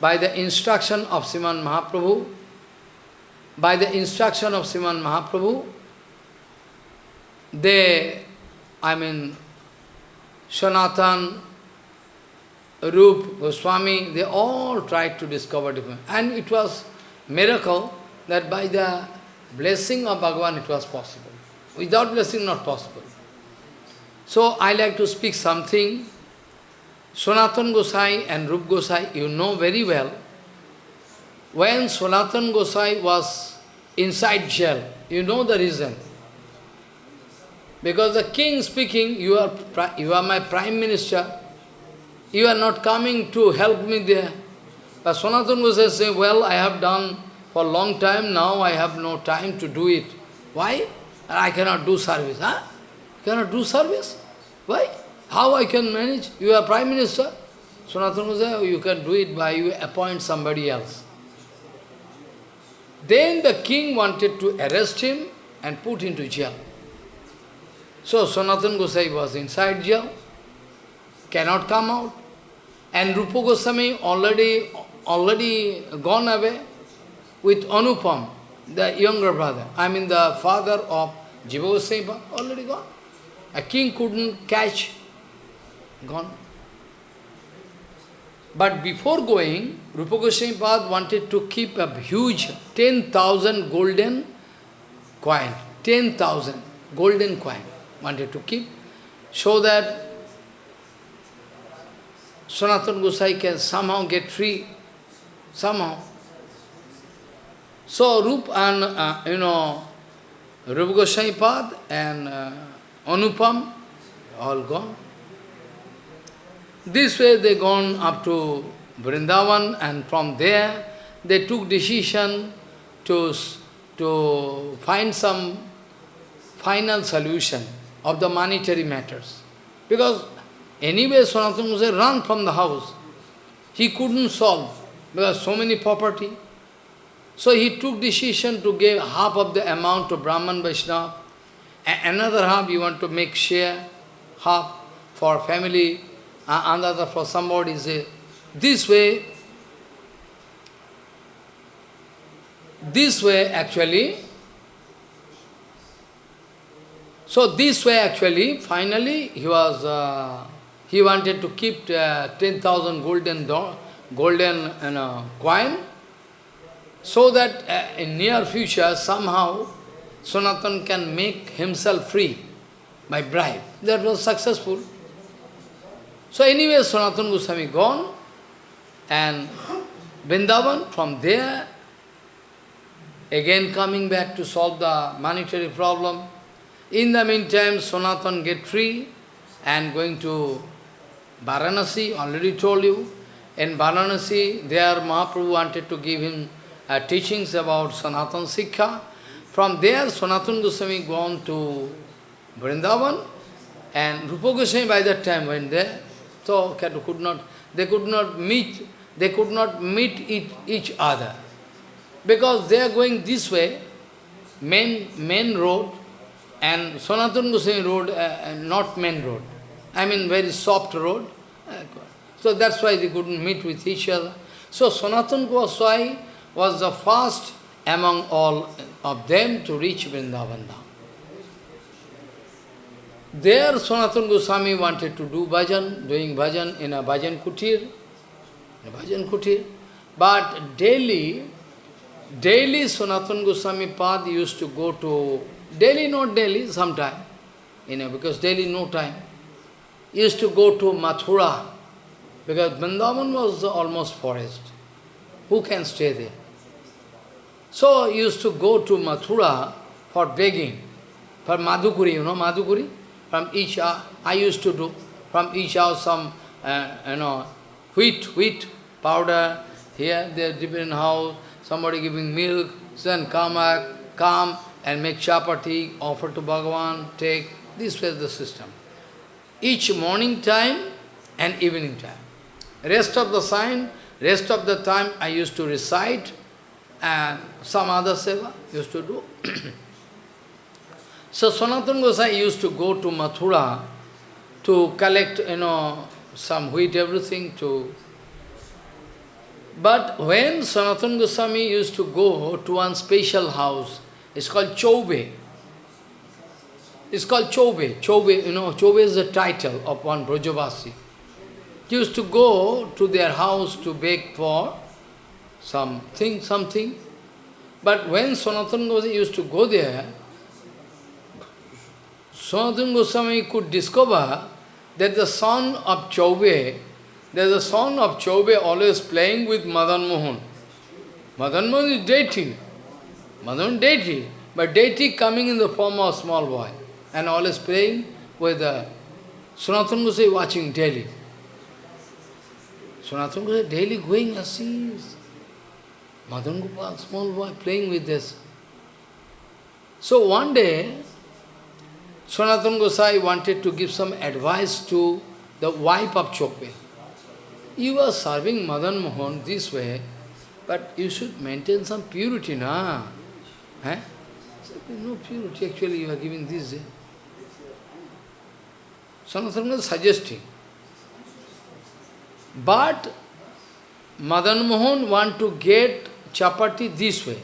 by the instruction of Sriman Mahaprabhu, by the instruction of Sriman Mahaprabhu, they, I mean, Sanatan, Rup, Goswami, they all tried to discover different. And it was miracle that by the blessing of Bhagavan it was possible. Without blessing, not possible. So I like to speak something. Sanatan Gosai and Rup Gosai, you know very well. When Sanatan Gosai was inside jail, you know the reason. Because the king speaking, you are, you are my prime minister, you are not coming to help me there. But Sanatana Gosai say, well, I have done for a long time, now I have no time to do it. Why? I cannot do service. Huh? Cannot do service? Why? How I can manage? You are Prime Minister. Sanatana Gosai, you can do it by you appoint somebody else. Then the king wanted to arrest him and put into jail. So Sanatana Gosai was inside jail, cannot come out. And Rupa Goswami already already gone away with Anupam, the younger brother. I mean the father of Jiva Goswami, already gone. A king couldn't catch, gone. But before going, Rupa Goswami wanted to keep a huge 10,000 golden coin, 10,000 golden coin wanted to keep, so that Sanatana Gosai can somehow get free somehow. So Rup and, uh, you know, Rupa Goswami and uh, Anupam, all gone. This way they gone up to Vrindavan and from there they took decision to, to find some final solution of the monetary matters. Because anyway Sanatana Goswami run from the house. he couldn't solve because so many property. So he took decision to give half of the amount to Brahman Vaishnava, another half you want to make share, half for family, another for somebody. Say, this way, this way actually, so this way actually, finally he was, uh, he wanted to keep uh, 10,000 golden, golden you know, coin, so that uh, in near future somehow Sanatan can make himself free by bribe. That was successful. So anyway, Sanatan Goswami gone, and Vrindavan, from there, again coming back to solve the monetary problem. In the meantime, Sanatan get free and going to Varanasi, already told you. In Varanasi, there Mahaprabhu wanted to give him uh, teachings about Sanatan Siksha. From there, Sanatan Goswami gone to Vrindavan, and Rupa Goswami by that time went there. So could not, they could not meet, they could not meet each other. Because they are going this way, main, main road, and Sanatana Goswami road, uh, uh, not main road. I mean very soft road. So that's why they couldn't meet with each other. So Sanatana Goswami was the first among all of them to reach Vrindavan there Sanatana Goswami wanted to do bhajan, doing bhajan in a bhajan kutir, a bhajan kutir. But daily, daily Sanatana Goswami Pad used to go to, daily not daily, sometime, you know, because daily no time. used to go to Mathura, because Vrindavan was almost forest. Who can stay there? So used to go to Mathura for begging, for Madhukuri, you know Madhukuri? From each house, I used to do, from each house some, uh, you know, wheat, wheat powder, here they different house, somebody giving milk, then come come and make chapati, offer to Bhagavan, take. This was the system. Each morning time and evening time. Rest of the sign, rest of the time I used to recite and some other seva used to do. So Sanatana Gosai used to go to Mathura to collect, you know, some wheat, everything to... But when Sanatana Goswami used to go to one special house, it's called Chobe. It's called Chobe. Chobe, you know, Chobe is the title of one Brajavasi. He used to go to their house to beg for something, something. But when Sanatana Goswami used to go there, Sanatana Goswami could discover that the son of Chaube, that the son of Chaube always playing with Madan Mohan. Madan Mohan is deity. Madan deity. But deity coming in the form of small boy and always playing with the Sanatana Goswami watching daily. Sanatana Goswami daily going and sees Madan Gopal, small boy, playing with this. So one day, Sanatana Gosai wanted to give some advice to the wife of Chobe. You are serving Madan Mohan this way, but you should maintain some purity, na? Eh? No purity, actually you are giving this. Eh? Sanatana is suggesting. But Madan Mohan want to get chapati this way.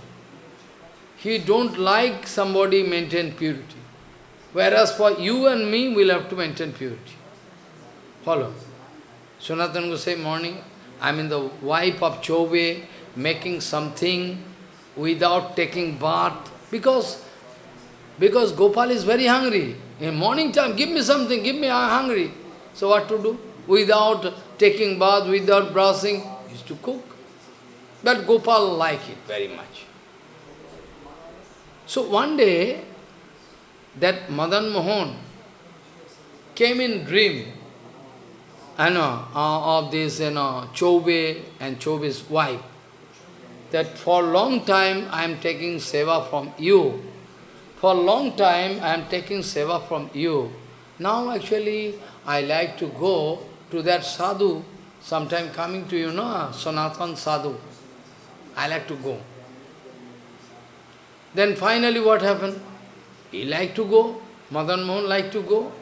He don't like somebody maintain purity. Whereas for you and me, we'll have to maintain purity. Follow. Sanatana Gosai morning, I mean the wife of Chobe making something without taking bath, because, because Gopal is very hungry. In morning time, give me something, give me, I'm hungry. So what to do? Without taking bath, without brushing, is to cook. But Gopal liked it very much. So one day, that Madan Mohan came in dream you know, uh, of this you know, Chobe and Chobe's wife, that for long time I am taking seva from you. For a long time I am taking seva from you. Now actually I like to go to that sadhu, sometime coming to you, know, Sanatan Sadhu. I like to go. Then finally what happened? He liked to go, Madan Mohan liked to go.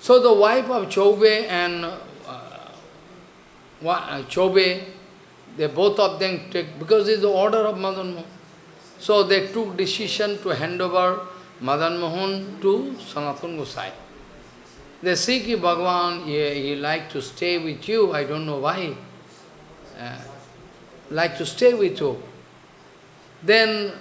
So the wife of Chobe and uh, uh, Chobe, they both of them take, because it's the order of Madan Mohan. So they took decision to hand over Madan Mohan to Sanatana Gosai. They say ki Bhagavan, he, he like to stay with you, I don't know why. Uh, like to stay with you. Then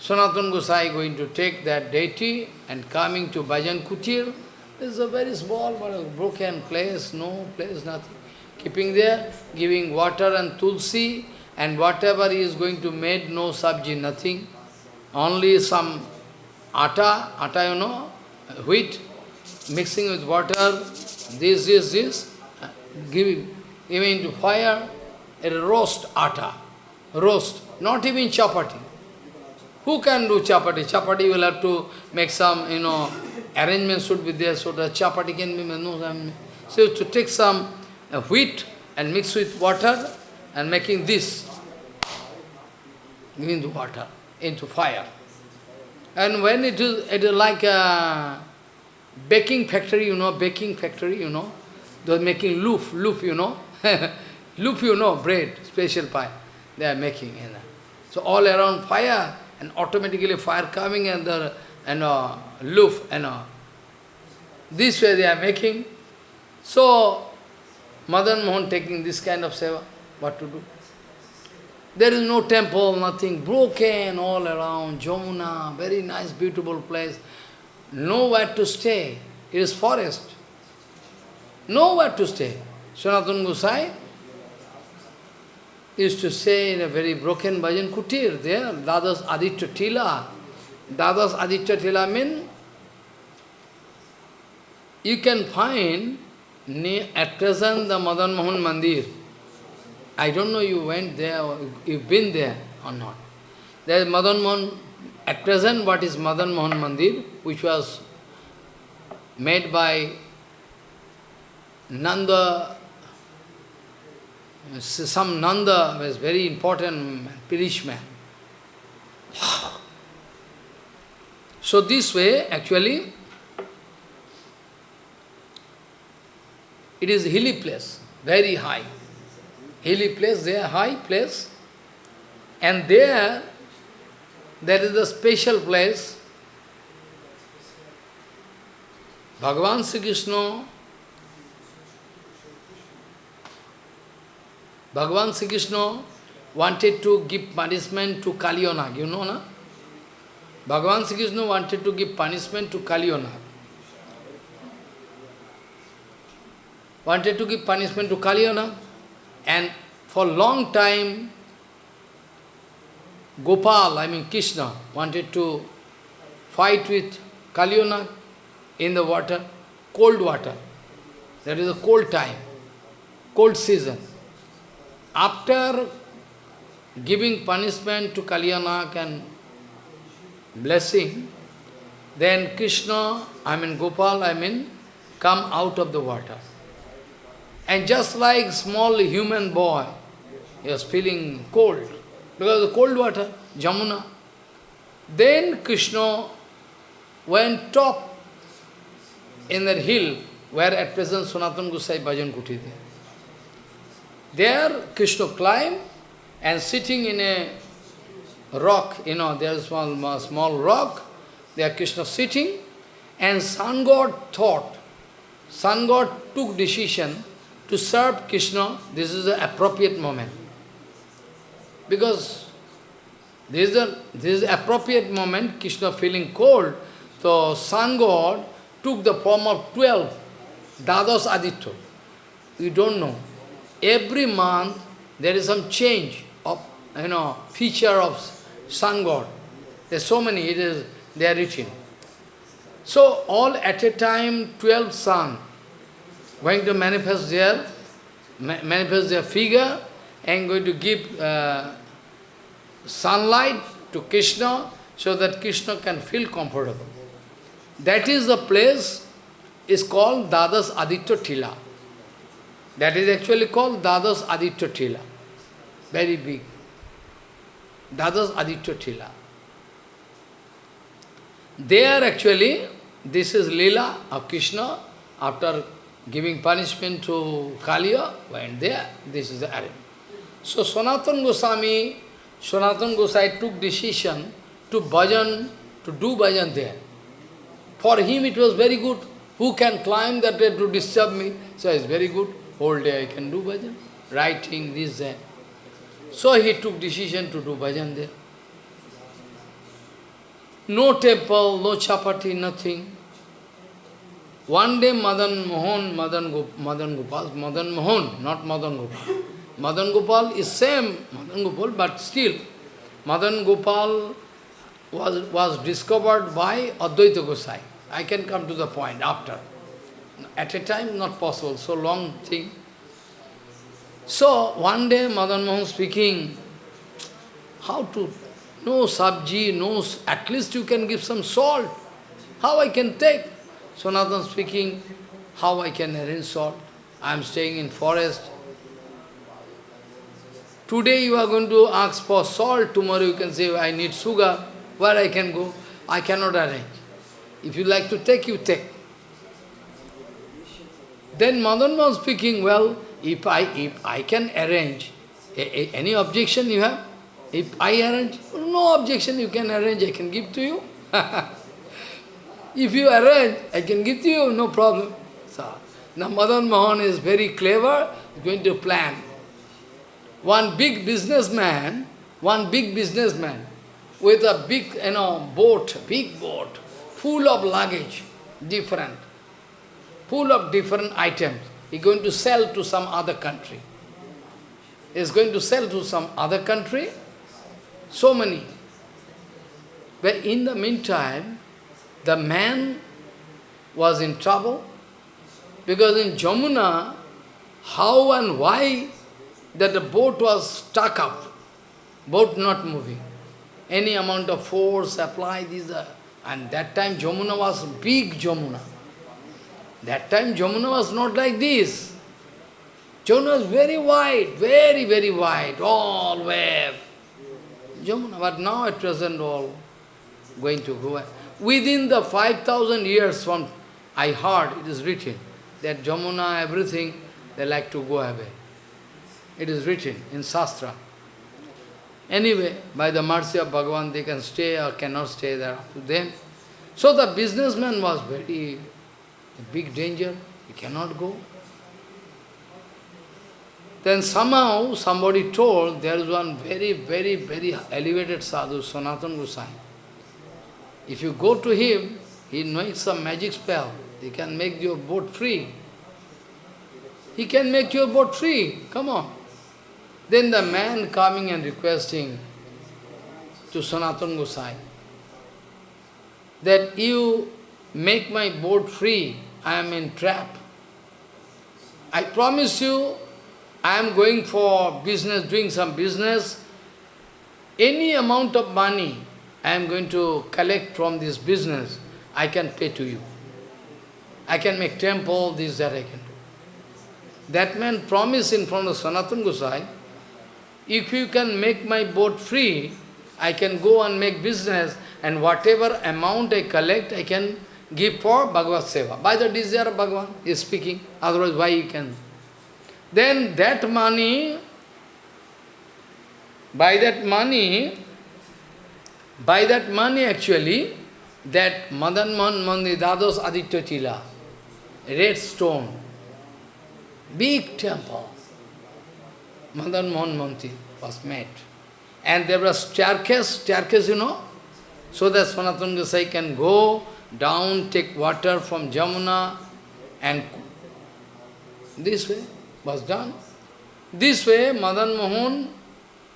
Sanatana Gosai going to take that deity and coming to Bhajan Kutir. This is a very small, but broken place, no place, nothing. Keeping there, giving water and tulsi, and whatever he is going to make, no sabji, nothing. Only some atta, atta you know, wheat, mixing with water, this, this, this, give, giving into fire, a roast atta, roast, not even chapati. Who can do chapati? Chapati will have to make some, you know, arrangement should be there, so that chapati can be made. So to take some uh, wheat and mix with water and making this, the water into fire. And when it is, it is like a baking factory, you know, baking factory, you know, they're making loof, loof, you know, loof, you know, bread, special pie, they are making. You know. So all around fire, and automatically fire coming and the and uh, loof and this way they are making. So Madan Mohan taking this kind of seva, what to do? There is no temple, nothing, broken all around, Jamuna, very nice, beautiful place. Nowhere to stay. It is forest. Nowhere to stay. Sanatana Gosai used to say in a very broken bhajan kutir there, Dadas Aditya Tila. Dadas Aditya Tila mean you can find at present the Madan Mohan Mandir. I don't know you went there, you've been there or not. There is Madan Mohan, at present what is Madan Mohan Mandir, which was made by Nanda some Nanda was very important Pirish man. So this way, actually, it is hilly place, very high. Hilly place, there, high place. And there, there is a special place. Bhagavan Sri Krishna Bhagavan Sri Krishna wanted to give punishment to Kaliya Nag, you know, na? Bhagavan Sri Krishna wanted to give punishment to Kaliya Nag. Wanted to give punishment to Kaliya Nag. And for long time, Gopal, I mean Krishna, wanted to fight with Kaliya Nag in the water, cold water. That is a cold time, cold season. After giving punishment to Kaliya Nag and blessing, then Krishna, I mean Gopal, I mean, come out of the water. And just like small human boy, he was feeling cold, because of the cold water, Jamuna. Then Krishna went top in that hill, where at present Sanatana Gosai Bhajan Kuti there. There, Krishna climbed and sitting in a rock, you know, there is small, small rock, there Krishna sitting, and sun god thought, sun god took decision to serve Krishna, this is the appropriate moment. Because this is the this is the appropriate moment, Krishna feeling cold, so sun god took the form of 12, Dadas Aditya. You don't know every month there is some change of, you know, feature of sun god. There's so many, it is, they are written. So all at a time, 12 sun going to manifest their, manifest their figure and going to give uh, sunlight to Krishna so that Krishna can feel comfortable. That is the place, is called Dadas Aditya Tila. That is actually called Dadas Aditya Tila. Very big. Dadas Aditya Tila. There actually, this is Leela of Krishna after giving punishment to Kaliya, went there, this is the arrangement. So Sanatan Goswami, Sanatan Gosai took decision to bhajan, to do bhajan there. For him it was very good. Who can climb that way to disturb me? So it's very good. Whole day I can do bhajan. Writing, this, that. So he took decision to do bhajan there. No temple, no chapati, nothing. One day Madan Mohan, Madan, Madan Gopal, Madan Mohan, not Madan Gopal. Madan Gopal is same Madan Gopal, but still Madan Gopal was, was discovered by Advaita Gosai. I can come to the point after. At a time, not possible, so long thing. So, one day Madan Mohan speaking, how to, no sabji, no, at least you can give some salt. How I can take? Sanatan speaking, how I can arrange salt? I am staying in forest. Today you are going to ask for salt, tomorrow you can say, I need sugar. Where I can go? I cannot arrange. If you like to take, you take. Then Madan was speaking, well, if I, if I can arrange, a, a, any objection you have? If I arrange, no objection you can arrange, I can give to you. if you arrange, I can give to you, no problem. So, now Madan Mohan is very clever, going to plan. One big businessman, one big businessman, with a big, you know, boat, big boat, full of luggage, different, full of different items. He's going to sell to some other country. He's going to sell to some other country, so many. But in the meantime, the man was in trouble, because in Jamuna, how and why that the boat was stuck up, boat not moving any amount of force applied, these are, and that time Jamuna was big Jamuna. That time Jamuna was not like this. Jamuna was very wide, very, very wide, all wave. Jamuna, but now at present all going to go. Away. Within the 5,000 years from, I heard, it is written, that Jamuna, everything, they like to go away. It is written in Shastra. Anyway, by the mercy of Bhagavan, they can stay or cannot stay there to them. So the businessman was very big danger. He cannot go. Then somehow somebody told there is one very, very, very elevated sadhu, Sanatan Gosai. If you go to him, he knows some magic spell. He can make your boat free. He can make your boat free. Come on. Then the man coming and requesting to Sanatan Gosai that you make my boat free, I am in trap. I promise you, I am going for business, doing some business. Any amount of money I am going to collect from this business, I can pay to you. I can make temple, this, that I can do. That man promised in front of Sanatan Gosai, if you can make my boat free, I can go and make business and whatever amount I collect, I can give for Bhagavad Seva. By the desire of Bhagavan is speaking, otherwise why you can? Then that money, by that money, by that money actually, that Madan Man Mandi, Dados Aditya Chila, red stone, big temple, Madan Mohan Manti was made. And there was staircase, staircase, you know, so that Sanatana Gosai can go down, take water from Jamuna, and this way was done. This way, Madan Mohan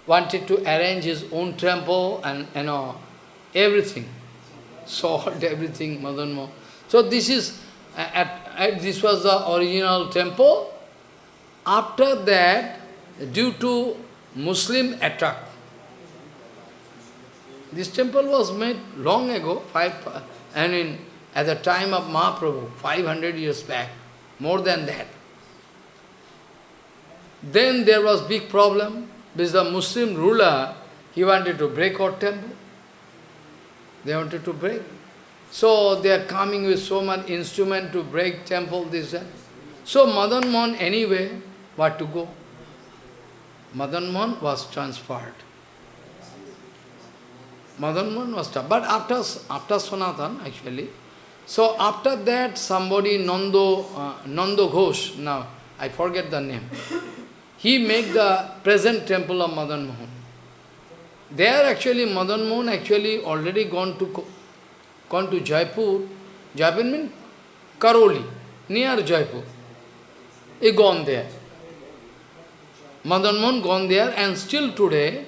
wanted to arrange his own temple and, you know, everything. Salt, everything, Madan Mohan. So this is, at, at, this was the original temple. After that, due to Muslim attack. This temple was made long ago, five, I mean, at the time of Mahaprabhu, 500 years back, more than that. Then there was big problem, because the Muslim ruler, he wanted to break our temple. They wanted to break. So they are coming with so much instrument to break temple, this that. So Madan Mohan anyway, what to go? Madan Mohan was transferred. Madan Mohan was transferred. But after, after Sanatan, actually, so after that somebody, Nando, uh, Nando Ghosh, now I forget the name, he made the present temple of Madan Mohan. There actually, Madan Mohan actually already gone to gone to Jaipur. Jaipur means Karauli, near Jaipur. He gone there. Madan Mohan gone there and still today,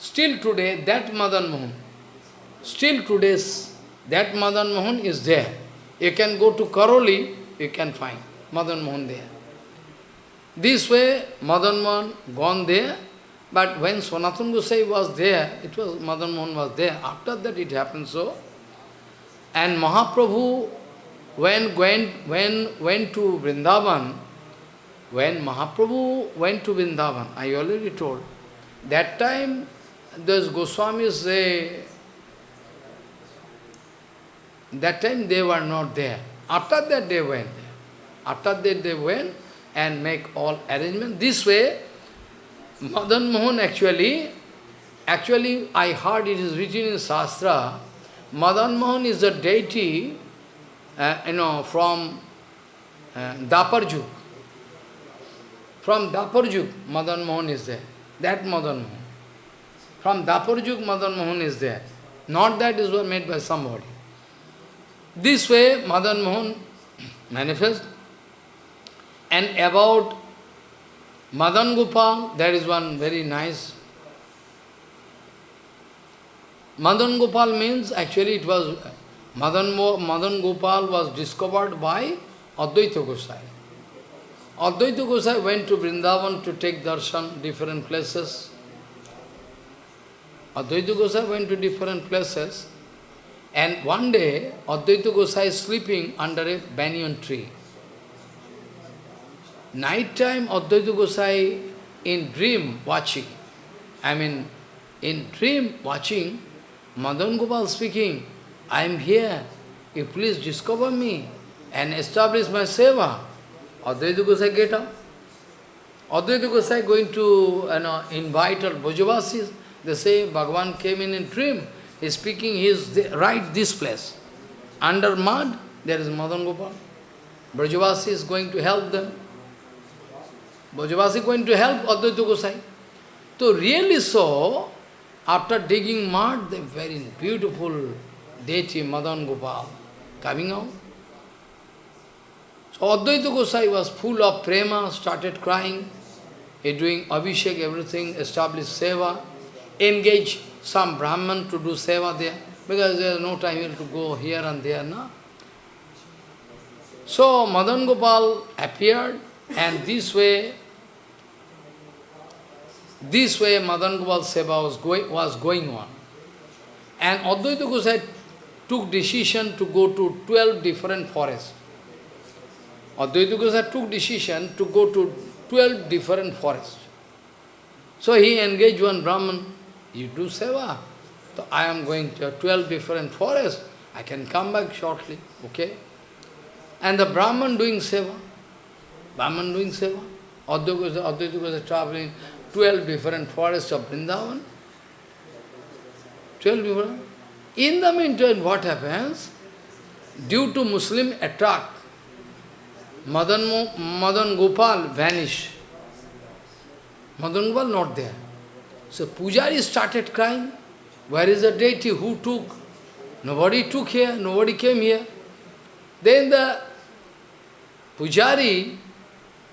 still today that Madan Mohan, still today that Madan Mohan is there. You can go to Karauli, you can find Madan Mohan there. This way Madan Mohan gone there, but when Sanatana Gosai was there, it was Madan Mohan was there. After that it happened so. And Mahaprabhu, when went, when went to Vrindavan, when Mahaprabhu went to Vrindavan, I already told, that time those Goswamis, they, that time they were not there. After that they went. After that they went and make all arrangement. This way, Madan Mohan actually, actually I heard it is written in Shastra, Madan Mohan is a deity, uh, you know, from uh, Daparjuk. From Daparjuk, Madan Mohan is there. That Madan Mohan. From Daparjuk, Madan Mohan is there. Not that is was made by somebody. This way, Madan Mohan manifests. And about Madan Gopal, there is one very nice. Madan Gopal means, actually it was, Madan, Madan Gopal was discovered by Advaita Gosai. Advaita Gosai went to Vrindavan to take darshan, different places. Advaita Gosai went to different places. And one day, Advaita Gosai is sleeping under a banyan tree. Night time, Advaita Gosai in dream watching, I mean, in dream watching, Madan Gopal speaking, I am here, you please discover me and establish my seva. Advaita Gosai get up. Advaita Gosai going to you know, invite our Brajavasis. They say Bhagavan came in a dream. He is speaking, he is right this place. Under mud, there is Madan Gopal. Brajavasi is going to help them. Brajavasi going to help Advaita Gosai. So really so, after digging mud, the very beautiful deity Madan Gopal coming out. So Advaita Gosai was full of prema, started crying, he doing abhishek, everything, established seva, engaged some Brahman to do seva there, because there is no time to go here and there, no? So Madan Gopal appeared, and this way, this way Madan Gopal seva was going, was going on. And Advaita Gosai took decision to go to 12 different forests. Advaita Gosai took decision to go to 12 different forests. So he engaged one Brahman, you do seva. So I am going to 12 different forests. I can come back shortly, okay? And the Brahman doing seva. Brahman doing seva. Advaita Gosai traveling 12 different forests of Vrindavan. 12 different. In the meantime, what happens? Due to Muslim attack, Madan, Madan Gopal vanished. Madan Gopal not there. So Pujari started crying. Where is the deity? Who took? Nobody took here, nobody came here. Then the Pujari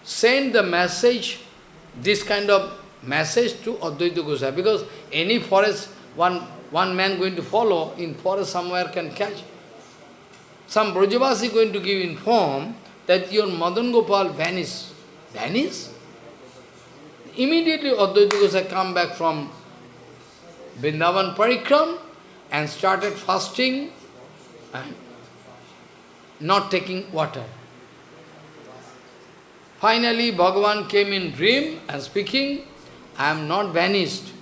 sent the message, this kind of message to Advaita Gosai, because any forest, one, one man going to follow, in forest somewhere can catch. Some Brajavasi going to give inform that your Madan Gopal vanished. Vanished? Immediately Advaita Gosai come back from Vrindavan Parikram and started fasting and not taking water. Finally, Bhagavan came in dream and speaking, I am not vanished.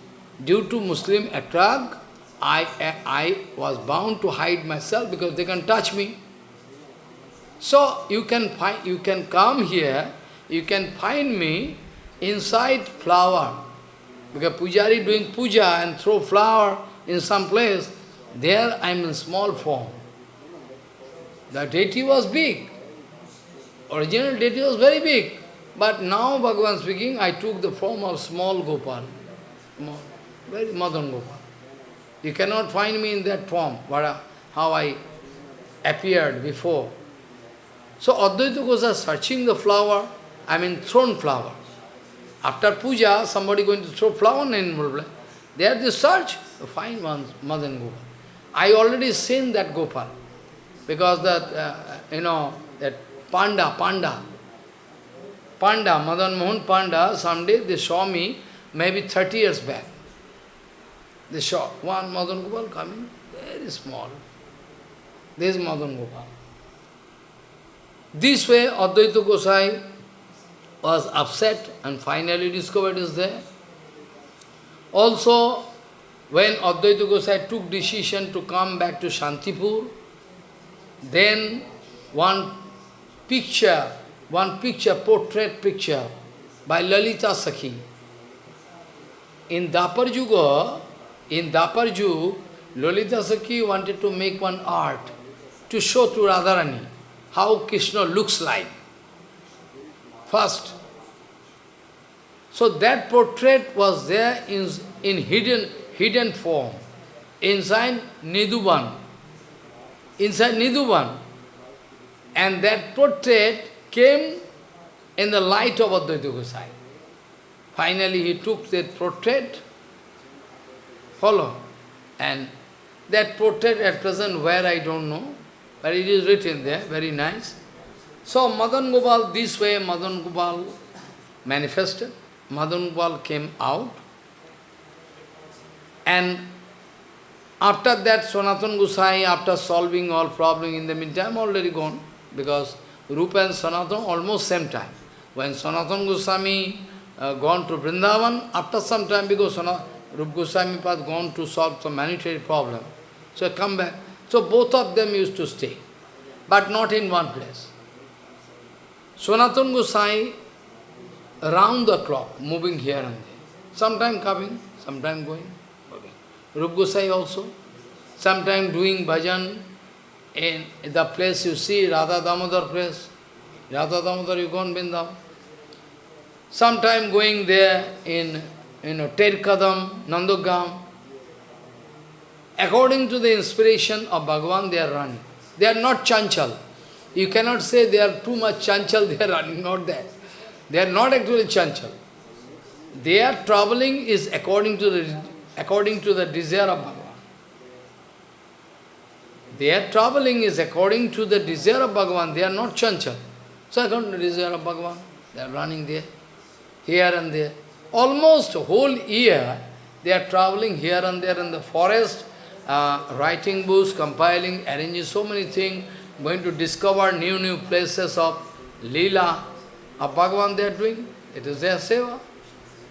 Due to Muslim attack, I, I was bound to hide myself because they can touch me. So you can find, you can come here, you can find me inside flower. Because pujari doing puja and throw flower in some place, there I am in small form. The deity was big. Original deity was very big. But now Bhagavan speaking, I took the form of small Gopal. Very Madan Gopal. You cannot find me in that form, but how I appeared before. So Advaita Gosai searching the flower, I mean thrown flower. After puja, somebody going to throw flower in. There they search, to find one Madan Gopal. I already seen that Gopal. Because that, uh, you know, that Panda, Panda, Panda, Madan Mohan Panda, someday they saw me, maybe 30 years back. They saw one Madan Gopal coming, very small. This is Madan Gopal. This way, Advaita Gosai was upset and finally discovered is there. Also, when Advaita Gosai took decision to come back to Shantipur, then one picture, one picture, portrait picture by Lalita Sakhi. In Dapar Yuga, in Dapar Yuga, Lalita Sakhi wanted to make one art to show to Radharani how Krishna looks like. First. So that portrait was there in, in hidden, hidden form, inside Nidhuban. Inside Nidhuban. And that portrait came in the light of Advaita Gosai. Finally he took that portrait, follow, and that portrait at present where I don't know, but it is written there, very nice. So Madan Gopal, this way Madan Gopal manifested. Madan Gopal came out. And after that, Sanatan Gosai, after solving all problems in the meantime, already gone. Because Rupa and Sanatan almost same time. When Sanatan Goswami uh, gone to Vrindavan, after some time, because Sanat, Rupa Goswami had gone to solve some monetary problem. So come back. So both of them used to stay, but not in one place. Sanatan Gosai, around the clock, moving here and there. Sometime coming, sometime going. Okay. Rup Gosai also, sometime doing bhajan in the place you see, Radha Damodar place. Radha Damodar, you go on Vrindavan. Sometime going there in, you know, Terkadam, Nandagram, According to the inspiration of Bhagavan, they are running. They are not chanchal. You cannot say they are too much chanchal, they are running, not that. They are not actually chanchal. Their traveling is according to the according to the desire of Bhagavan. Their traveling is according to the desire of Bhagavan. They are not chanchal. So according to the desire of Bhagavan, they are running there, here and there. Almost whole year, they are traveling here and there in the forest, uh, writing books, compiling, arranging so many things, going to discover new, new places of Leela, of Bhagavan they are doing. It is their seva.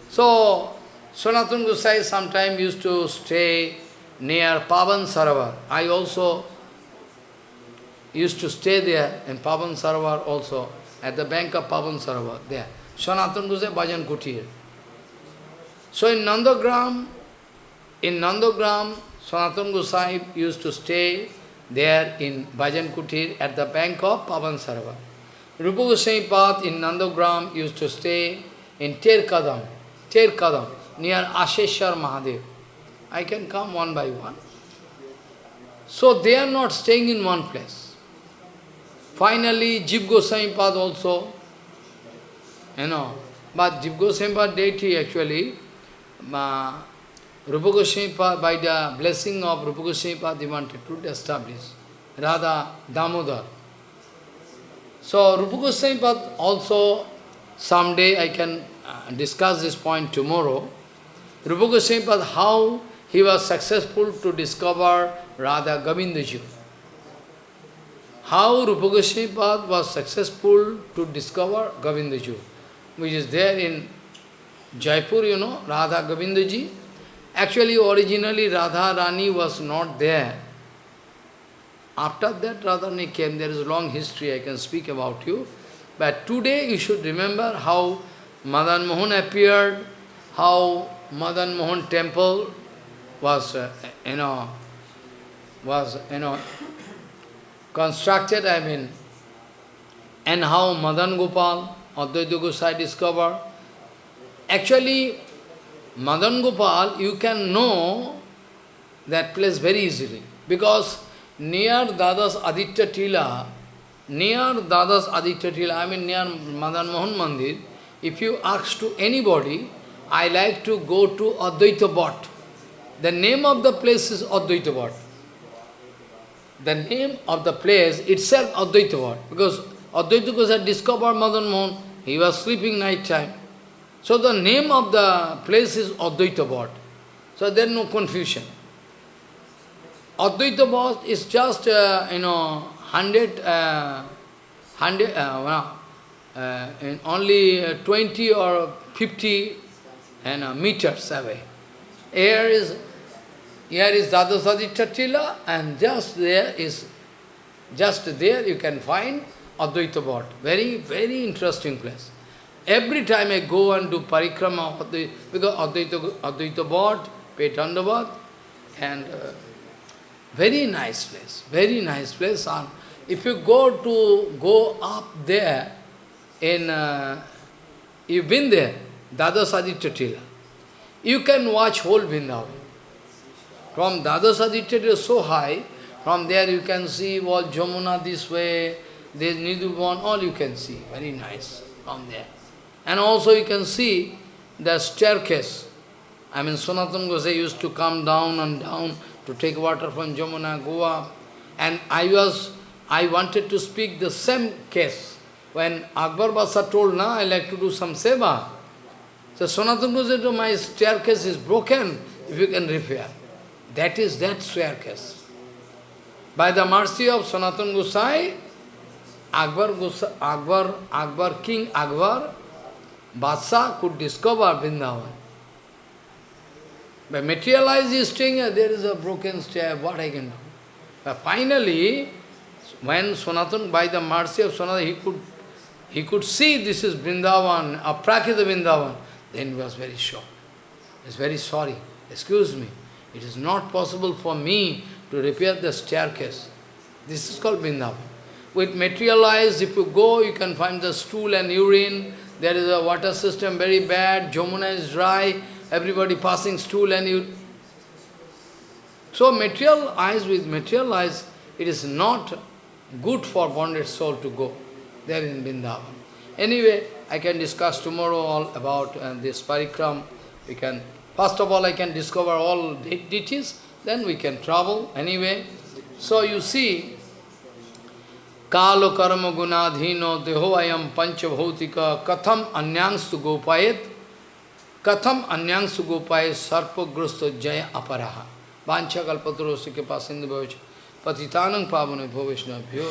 So, Sanatana Gosai sometimes used to stay near Pavan Sarovar. I also used to stay there in Pavan Sarovar also, at the bank of Pavan Sarovar, there. Sanatana Gosai Bhajan Kutir. So in Nandagram, in Nandagram, Sanatana Gosai used to stay there in Bhajan Kutir at the bank of Pavan Sarovar. Rupa Goswami Path in Nandagram used to stay in Terkadam, Terkadam, near Asheshwar Mahadev. I can come one by one. So they are not staying in one place. Finally, Jiv Goswami Path also, you know, but Jiv Goswami Path deity actually, uh, Rupa Goswami by the blessing of Rupa Goswami he wanted to establish Radha Damodar. So Rupa Goswami also, someday I can uh, discuss this point tomorrow. Rupa Goswami how he was successful to discover Radha Govindaji. how Rupa Goswami was successful to discover Govindaji, which is there in Jaipur, you know, Radha Govindaji. Actually, originally Radha Rani was not there. After that, Radharani came. There is a long history I can speak about you. But today you should remember how Madan Mohan appeared, how Madan Mohan temple was, uh, you know, was, you know, constructed, I mean, and how Madan Gopal, Advaita Gosai discovered. Actually, Madan Gopal, you can know that place very easily, because near Dadas Aditya Tila, near Dadas Aditya Tila, I mean near Madan Mohan Mandir, if you ask to anybody, I like to go to Advaita. The name of the place is Advaita. The name of the place itself Advaita Bhat, because Advaita Gosai discovered Madan Mohan, he was sleeping night time. So the name of the place is Advaita Bhat. So there is no confusion. Advaita Bhat is just, uh, you know, 100, uh, 100 uh, uh, only uh, 20 or 50 and, meters away. Here is, here is Dadas Aditya Tila and just there is, just there you can find Advaita Bhat. Very, very interesting place. Every time I go and do parikrama, because Advaita, Advaita Bhat, Petandabhat, and uh, very nice place, very nice place. And if you go to go up there, in uh, you've been there, Dadas Aditya Tila, you can watch whole Vrindavan. From Dadas Aditya Tila so high, from there you can see all Jamuna this way, there's Nidhuban, all you can see, very nice from there. And also you can see the staircase. I mean, Sanatana Gosai used to come down and down to take water from Jamuna, go up. And I was, I wanted to speak the same case. When Akbar Basa told, na, I like to do some seva. So Sanatana said, my staircase is broken, if you can repair. That is that staircase. By the mercy of Sanatana Gosai, Akbar, Akbar, Akbar, King Akbar, Badshah could discover Vrindavan. By materialized this thing, there is a broken stair, what I can do? But finally, when Sanatan, by the mercy of Sanatan, he could, he could see this is Vrindavan, Aprakrita Vrindavan, then he was very shocked. He is very sorry. Excuse me, it is not possible for me to repair the staircase. This is called Vrindavan. With materialized, if you go, you can find the stool and urine, there is a water system very bad, Jamuna is dry, everybody passing stool and you... So material eyes with material eyes, it is not good for bonded soul to go there in Vrindavan. Anyway, I can discuss tomorrow all about uh, this parikram. We can, first of all, I can discover all de deities, then we can travel anyway. So you see, Kalo karma gunadhino deho ayam panchabhautika katham anyangstu gopayet katham anyangstu gopayet sarpagrasto jaya aparaha vancha kalpatarosi ke pasindu bhavich patitanang pavane bhavishna bhyo